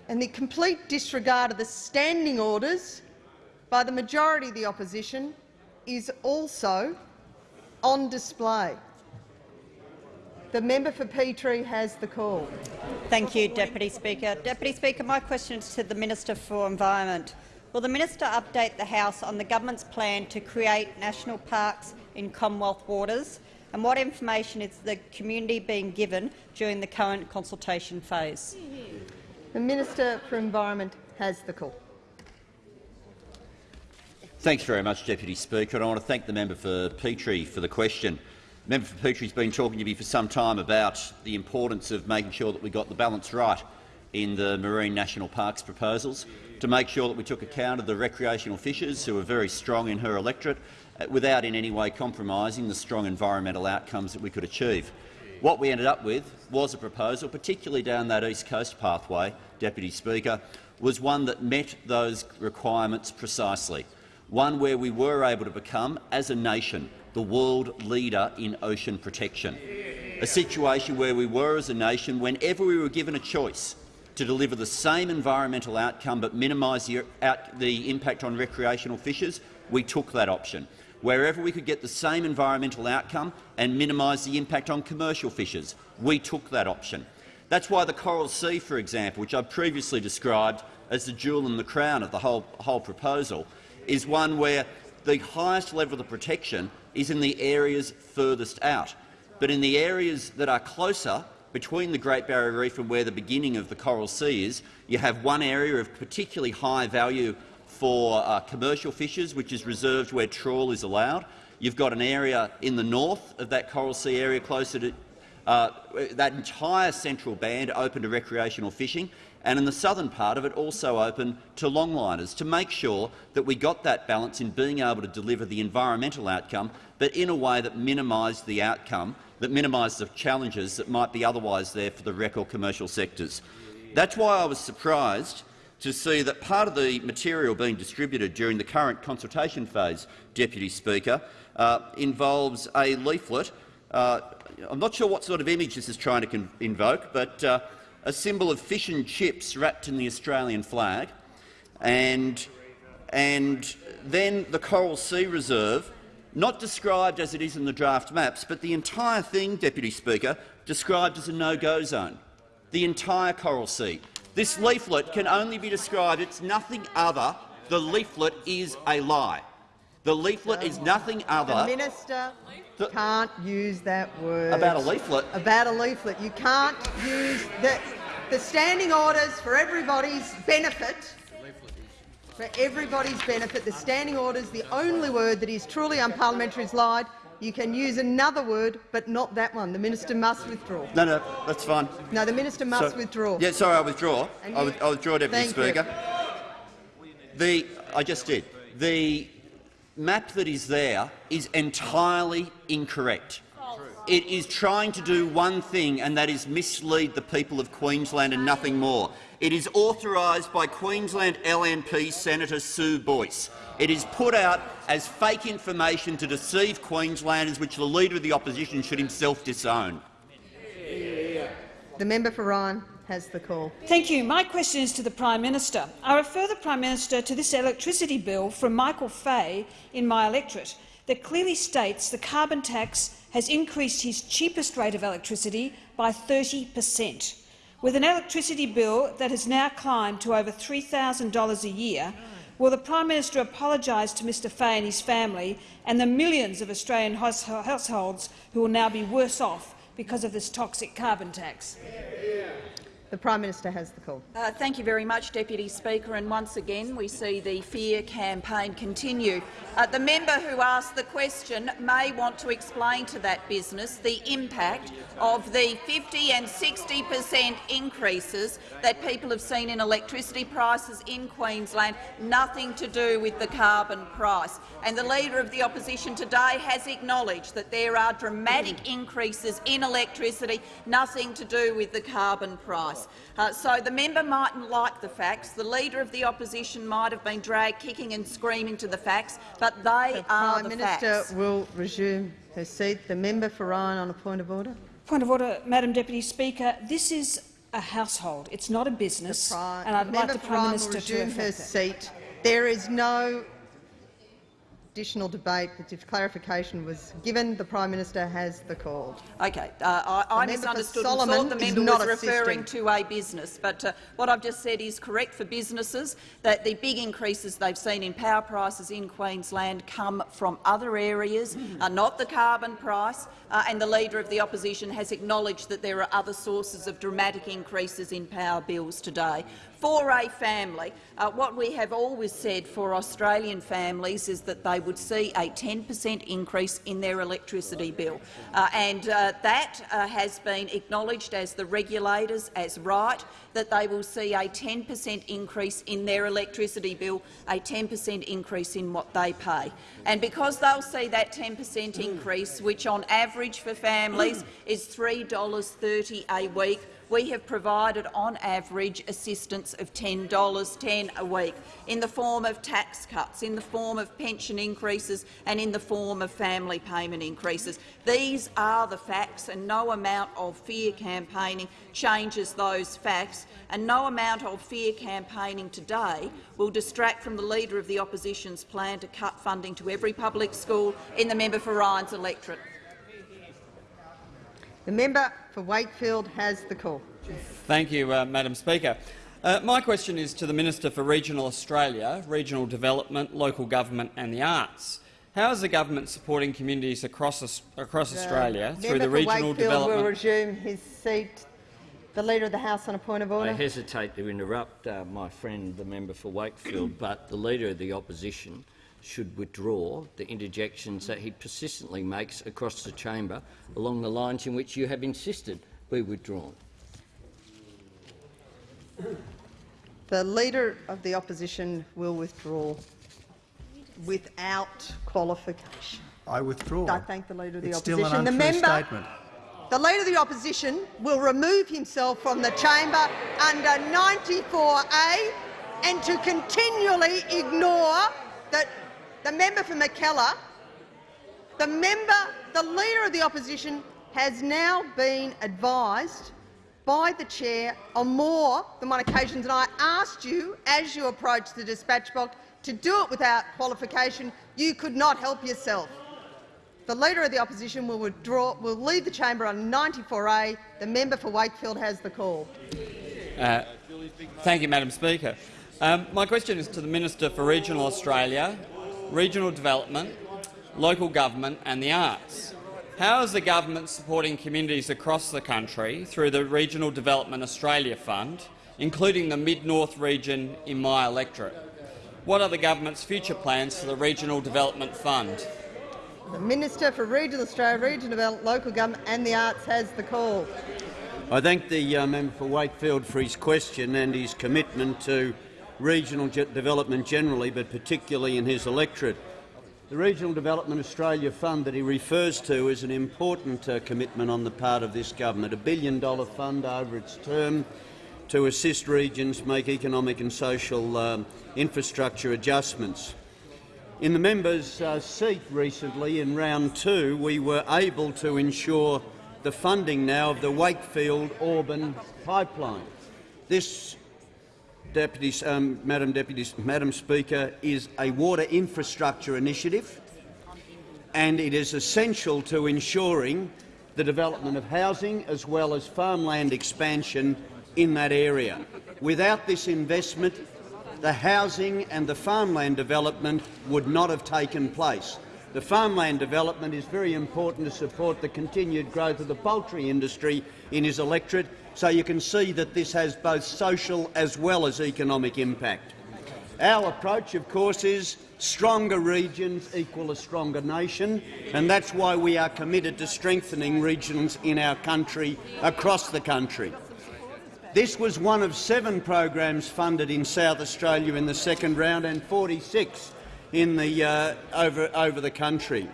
and the complete disregard of the standing orders by the majority of the opposition is also on display. The member for Petrie has the call. Thank you, Deputy Speaker. Deputy Speaker, my question is to the Minister for Environment. Will the minister update the House on the government's plan to create national parks in Commonwealth waters, and what information is the community being given during the current consultation phase? The Minister for Environment has the call. Thanks very much, Deputy Speaker. And I want to thank the member for Petrie for the question. Member for Petrie has been talking to me for some time about the importance of making sure that we got the balance right in the Marine National Parks proposals, to make sure that we took account of the recreational fishers who are very strong in her electorate, uh, without in any way compromising the strong environmental outcomes that we could achieve. What we ended up with was a proposal, particularly down that East Coast pathway, Deputy Speaker, was one that met those requirements precisely, one where we were able to become, as a nation, the world leader in ocean protection, a situation where we were, as a nation, whenever we were given a choice to deliver the same environmental outcome but minimise the, the impact on recreational fishers, we took that option. Wherever we could get the same environmental outcome and minimise the impact on commercial fishers, we took that option. That's why the Coral Sea, for example, which I've previously described as the jewel in the crown of the whole, whole proposal, is one where the highest level of protection is in the areas furthest out. But in the areas that are closer, between the Great Barrier Reef and where the beginning of the Coral Sea is, you have one area of particularly high value for uh, commercial fishers, which is reserved where trawl is allowed. You've got an area in the north of that Coral Sea area closer to uh, that entire central band open to recreational fishing, and in the southern part of it also open to longliners, to make sure that we got that balance in being able to deliver the environmental outcome, but in a way that minimised the outcome, that minimised the challenges that might be otherwise there for the rec or commercial sectors. That's why I was surprised to see that part of the material being distributed during the current consultation phase, Deputy Speaker, uh, involves a leaflet. Uh, I'm not sure what sort of image this is trying to invoke, but uh, a symbol of fish and chips wrapped in the Australian flag, and, and then the Coral Sea Reserve, not described as it is in the draft maps, but the entire thing, Deputy Speaker, described as a no-go zone. The entire Coral Sea. This leaflet can only be described, it's nothing other, the leaflet is a lie. The leaflet is nothing other— The minister the, can't use that word. About a leaflet? About a leaflet. You can't use the, the standing orders for everybody's benefit. For everybody's benefit, the standing orders, the only word that is truly unparliamentary is lied. You can use another word, but not that one. The minister must withdraw. No, no, that's fine. No, the minister must so, withdraw. Yeah, sorry, I withdraw. I, I withdraw, Deputy Speaker. You. The, I just did. The map that is there is entirely incorrect. It is trying to do one thing, and that is mislead the people of Queensland and nothing more. It is authorised by Queensland LNP Senator Sue Boyce. It is put out as fake information to deceive Queenslanders, which the Leader of the Opposition should himself disown. The member for Ryan has the call. Thank you. My question is to the Prime Minister. I refer the Prime Minister to this electricity bill from Michael Fay in my electorate that clearly states the carbon tax has increased his cheapest rate of electricity by 30 per cent. With an electricity bill that has now climbed to over $3,000 a year, will the Prime Minister apologise to Mr Fay and his family and the millions of Australian households who will now be worse off because of this toxic carbon tax? The Prime Minister has the call. Uh, thank you very much, Deputy Speaker. And once again, we see the fear campaign continue. Uh, the member who asked the question may want to explain to that business the impact of the 50 and 60 per cent increases that people have seen in electricity prices in Queensland, nothing to do with the carbon price. And the Leader of the Opposition today has acknowledged that there are dramatic increases in electricity, nothing to do with the carbon price. Uh, so the member mightn't like the facts. The Leader of the Opposition might have been dragged kicking and screaming to the facts, but they are the are Prime the Minister facts. will resume her seat. The member for Ryan on a point of order. Point of order, Madam Deputy Speaker. This is a household. It's not a business, and I'd the like the Prime Minister will resume to her seat. There is no additional debate, but if clarification was given, the Prime Minister has the call. Okay, uh, I, I misunderstood and thought the member was referring to a business, but uh, what I've just said is correct for businesses, that the big increases they've seen in power prices in Queensland come from other areas, mm. uh, not the carbon price, uh, and the Leader of the Opposition has acknowledged that there are other sources of dramatic increases in power bills today for a family, uh, what we have always said for Australian families is that they would see a 10 per cent increase in their electricity bill. Uh, and uh, that uh, has been acknowledged as the regulators as right, that they will see a 10 per cent increase in their electricity bill, a 10 per cent increase in what they pay. And because they'll see that 10 per cent increase, which on average for families is $3.30 a week, we have provided on average assistance of $10, 10 a week, in the form of tax cuts, in the form of pension increases and in the form of family payment increases. These are the facts, and no amount of fear campaigning changes those facts, and no amount of fear campaigning today will distract from the Leader of the Opposition's plan to cut funding to every public school in the member for Ryan's electorate. The member for Wakefield has the call. Thank you, uh, Madam Speaker. Uh, my question is to the Minister for Regional Australia, Regional Development, Local Government and the Arts. How is the government supporting communities across, across Australia through the regional Wakefield development? will resume his seat. The Leader of the House on a point of order. I hesitate to interrupt uh, my friend, the member for Wakefield, but the Leader of the Opposition should withdraw the interjections that he persistently makes across the chamber along the lines in which you have insisted be withdrawn. The Leader of the Opposition will withdraw without qualification. I withdraw. I thank the Leader of the it's Opposition. Still an the member, statement. The Leader of the Opposition will remove himself from the chamber under 94A and to continually ignore that the member for Mackellar, the member, the Leader of the Opposition has now been advised by the chair on more than one occasion, and I asked you, as you approached the dispatch box, to do it without qualification. You could not help yourself. The Leader of the Opposition will withdraw, will leave the chamber on 94A. The member for Wakefield has the call. Uh, thank you, Madam Speaker. Um, my question is to the Minister for Regional Australia, Regional Development, Local Government and the Arts. How is the government supporting communities across the country through the Regional Development Australia Fund, including the Mid-North region in my electorate? What are the government's future plans for the Regional Development Fund? The Minister for Regional Australia, Regional Development, Local Government and the Arts has the call. I thank the uh, member for Wakefield for his question and his commitment to regional development generally, but particularly in his electorate. The Regional Development Australia Fund that he refers to is an important uh, commitment on the part of this government, a billion-dollar fund over its term to assist regions make economic and social um, infrastructure adjustments. In the member's uh, seat recently, in round two, we were able to ensure the funding now of the Wakefield-Auburn pipeline. This Deputy, um, Madam, Deputy, Madam Speaker, is a water infrastructure initiative, and it is essential to ensuring the development of housing as well as farmland expansion in that area. Without this investment, the housing and the farmland development would not have taken place. The farmland development is very important to support the continued growth of the poultry industry in his electorate so you can see that this has both social as well as economic impact. Our approach, of course, is stronger regions equal a stronger nation, and that's why we are committed to strengthening regions in our country, across the country. This was one of seven programs funded in South Australia in the second round and 46 in the, uh, over, over the country.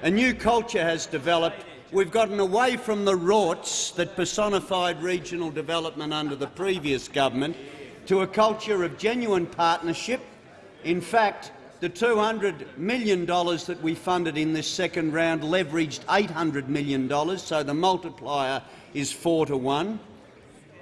A new culture has developed We've gotten away from the rorts that personified regional development under the previous government to a culture of genuine partnership. In fact, the $200 million that we funded in this second round leveraged $800 million, so the multiplier is four to one.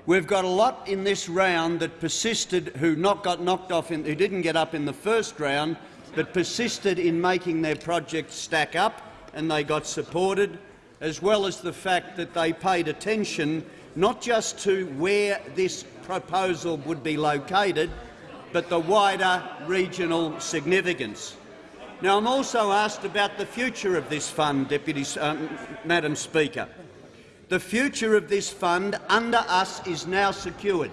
We've got a lot in this round that persisted, who not got knocked off, in, who didn't get up in the first round, but persisted in making their projects stack up, and they got supported as well as the fact that they paid attention not just to where this proposal would be located, but the wider regional significance. Now, I'm also asked about the future of this fund, Deputy, um, Madam Speaker. The future of this fund under us is now secured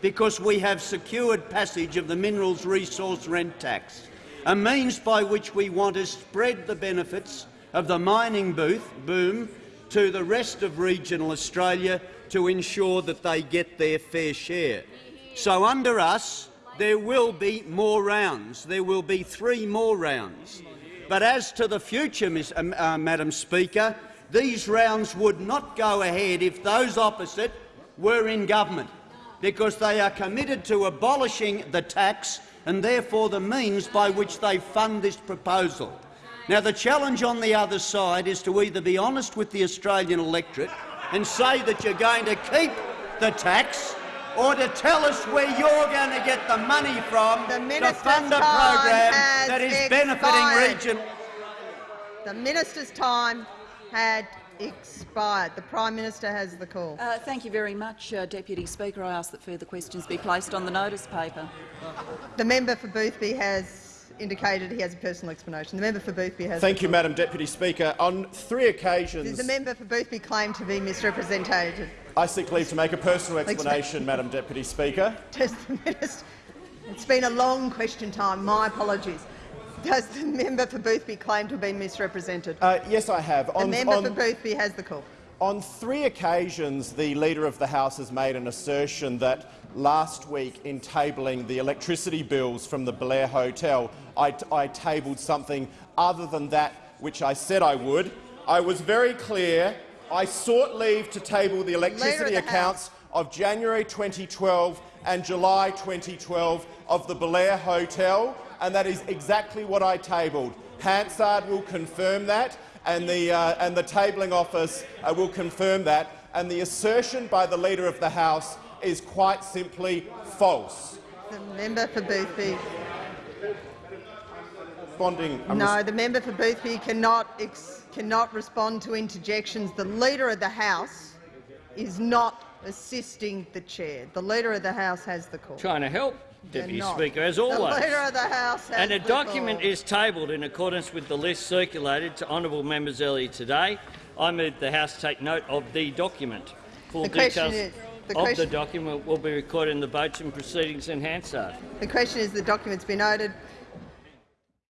because we have secured passage of the Minerals Resource Rent Tax, a means by which we want to spread the benefits of the mining booth, boom to the rest of regional Australia to ensure that they get their fair share. So under us, there will be more rounds. There will be three more rounds. But as to the future, Ms, uh, uh, Madam Speaker, these rounds would not go ahead if those opposite were in government, because they are committed to abolishing the tax and therefore the means by which they fund this proposal. Now, the challenge on the other side is to either be honest with the Australian electorate and say that you're going to keep the tax or to tell us where you're going to get the money from the to fund a program that is expired. benefiting region. The minister's time had expired. The Prime Minister has the call. Uh, thank you very much, uh, Deputy Speaker. I ask that further questions be placed on the notice paper. The member for Boothby has indicated he has a personal explanation. The member for Boothby has. Thank you, Madam Deputy Speaker. On three occasions, the member for Boothby claimed to be misrepresented? I seek leave to make a personal explanation, Madam Deputy Speaker. Does the minister? It's been a long question time. My apologies. Does the member for Boothby claim to have been misrepresented? Uh, yes, I have. The member for Boothby has the call. On three occasions, the Leader of the House has made an assertion that last week, in tabling the electricity bills from the Blair Hotel, I, I tabled something other than that which I said I would. I was very clear. I sought leave to table the electricity the accounts of January 2012 and July 2012 of the Blair Hotel, and that is exactly what I tabled. Hansard will confirm that, and the, uh, and the tabling office uh, will confirm that. And the assertion by the Leader of the House is quite simply false. The member for Boothby. Responding, no, the member for Boothby cannot, cannot respond to interjections. The Leader of the House is not assisting the chair. The Leader of the House has the call. Trying to help, Deputy Speaker, as always. The Leader of the House has And a the document call. is tabled in accordance with the list circulated to honourable members earlier today. I move the House take note of the document. Full The question details is- the of the document will be recorded in the votes and proceedings in Hansard. The question is the document's been noted.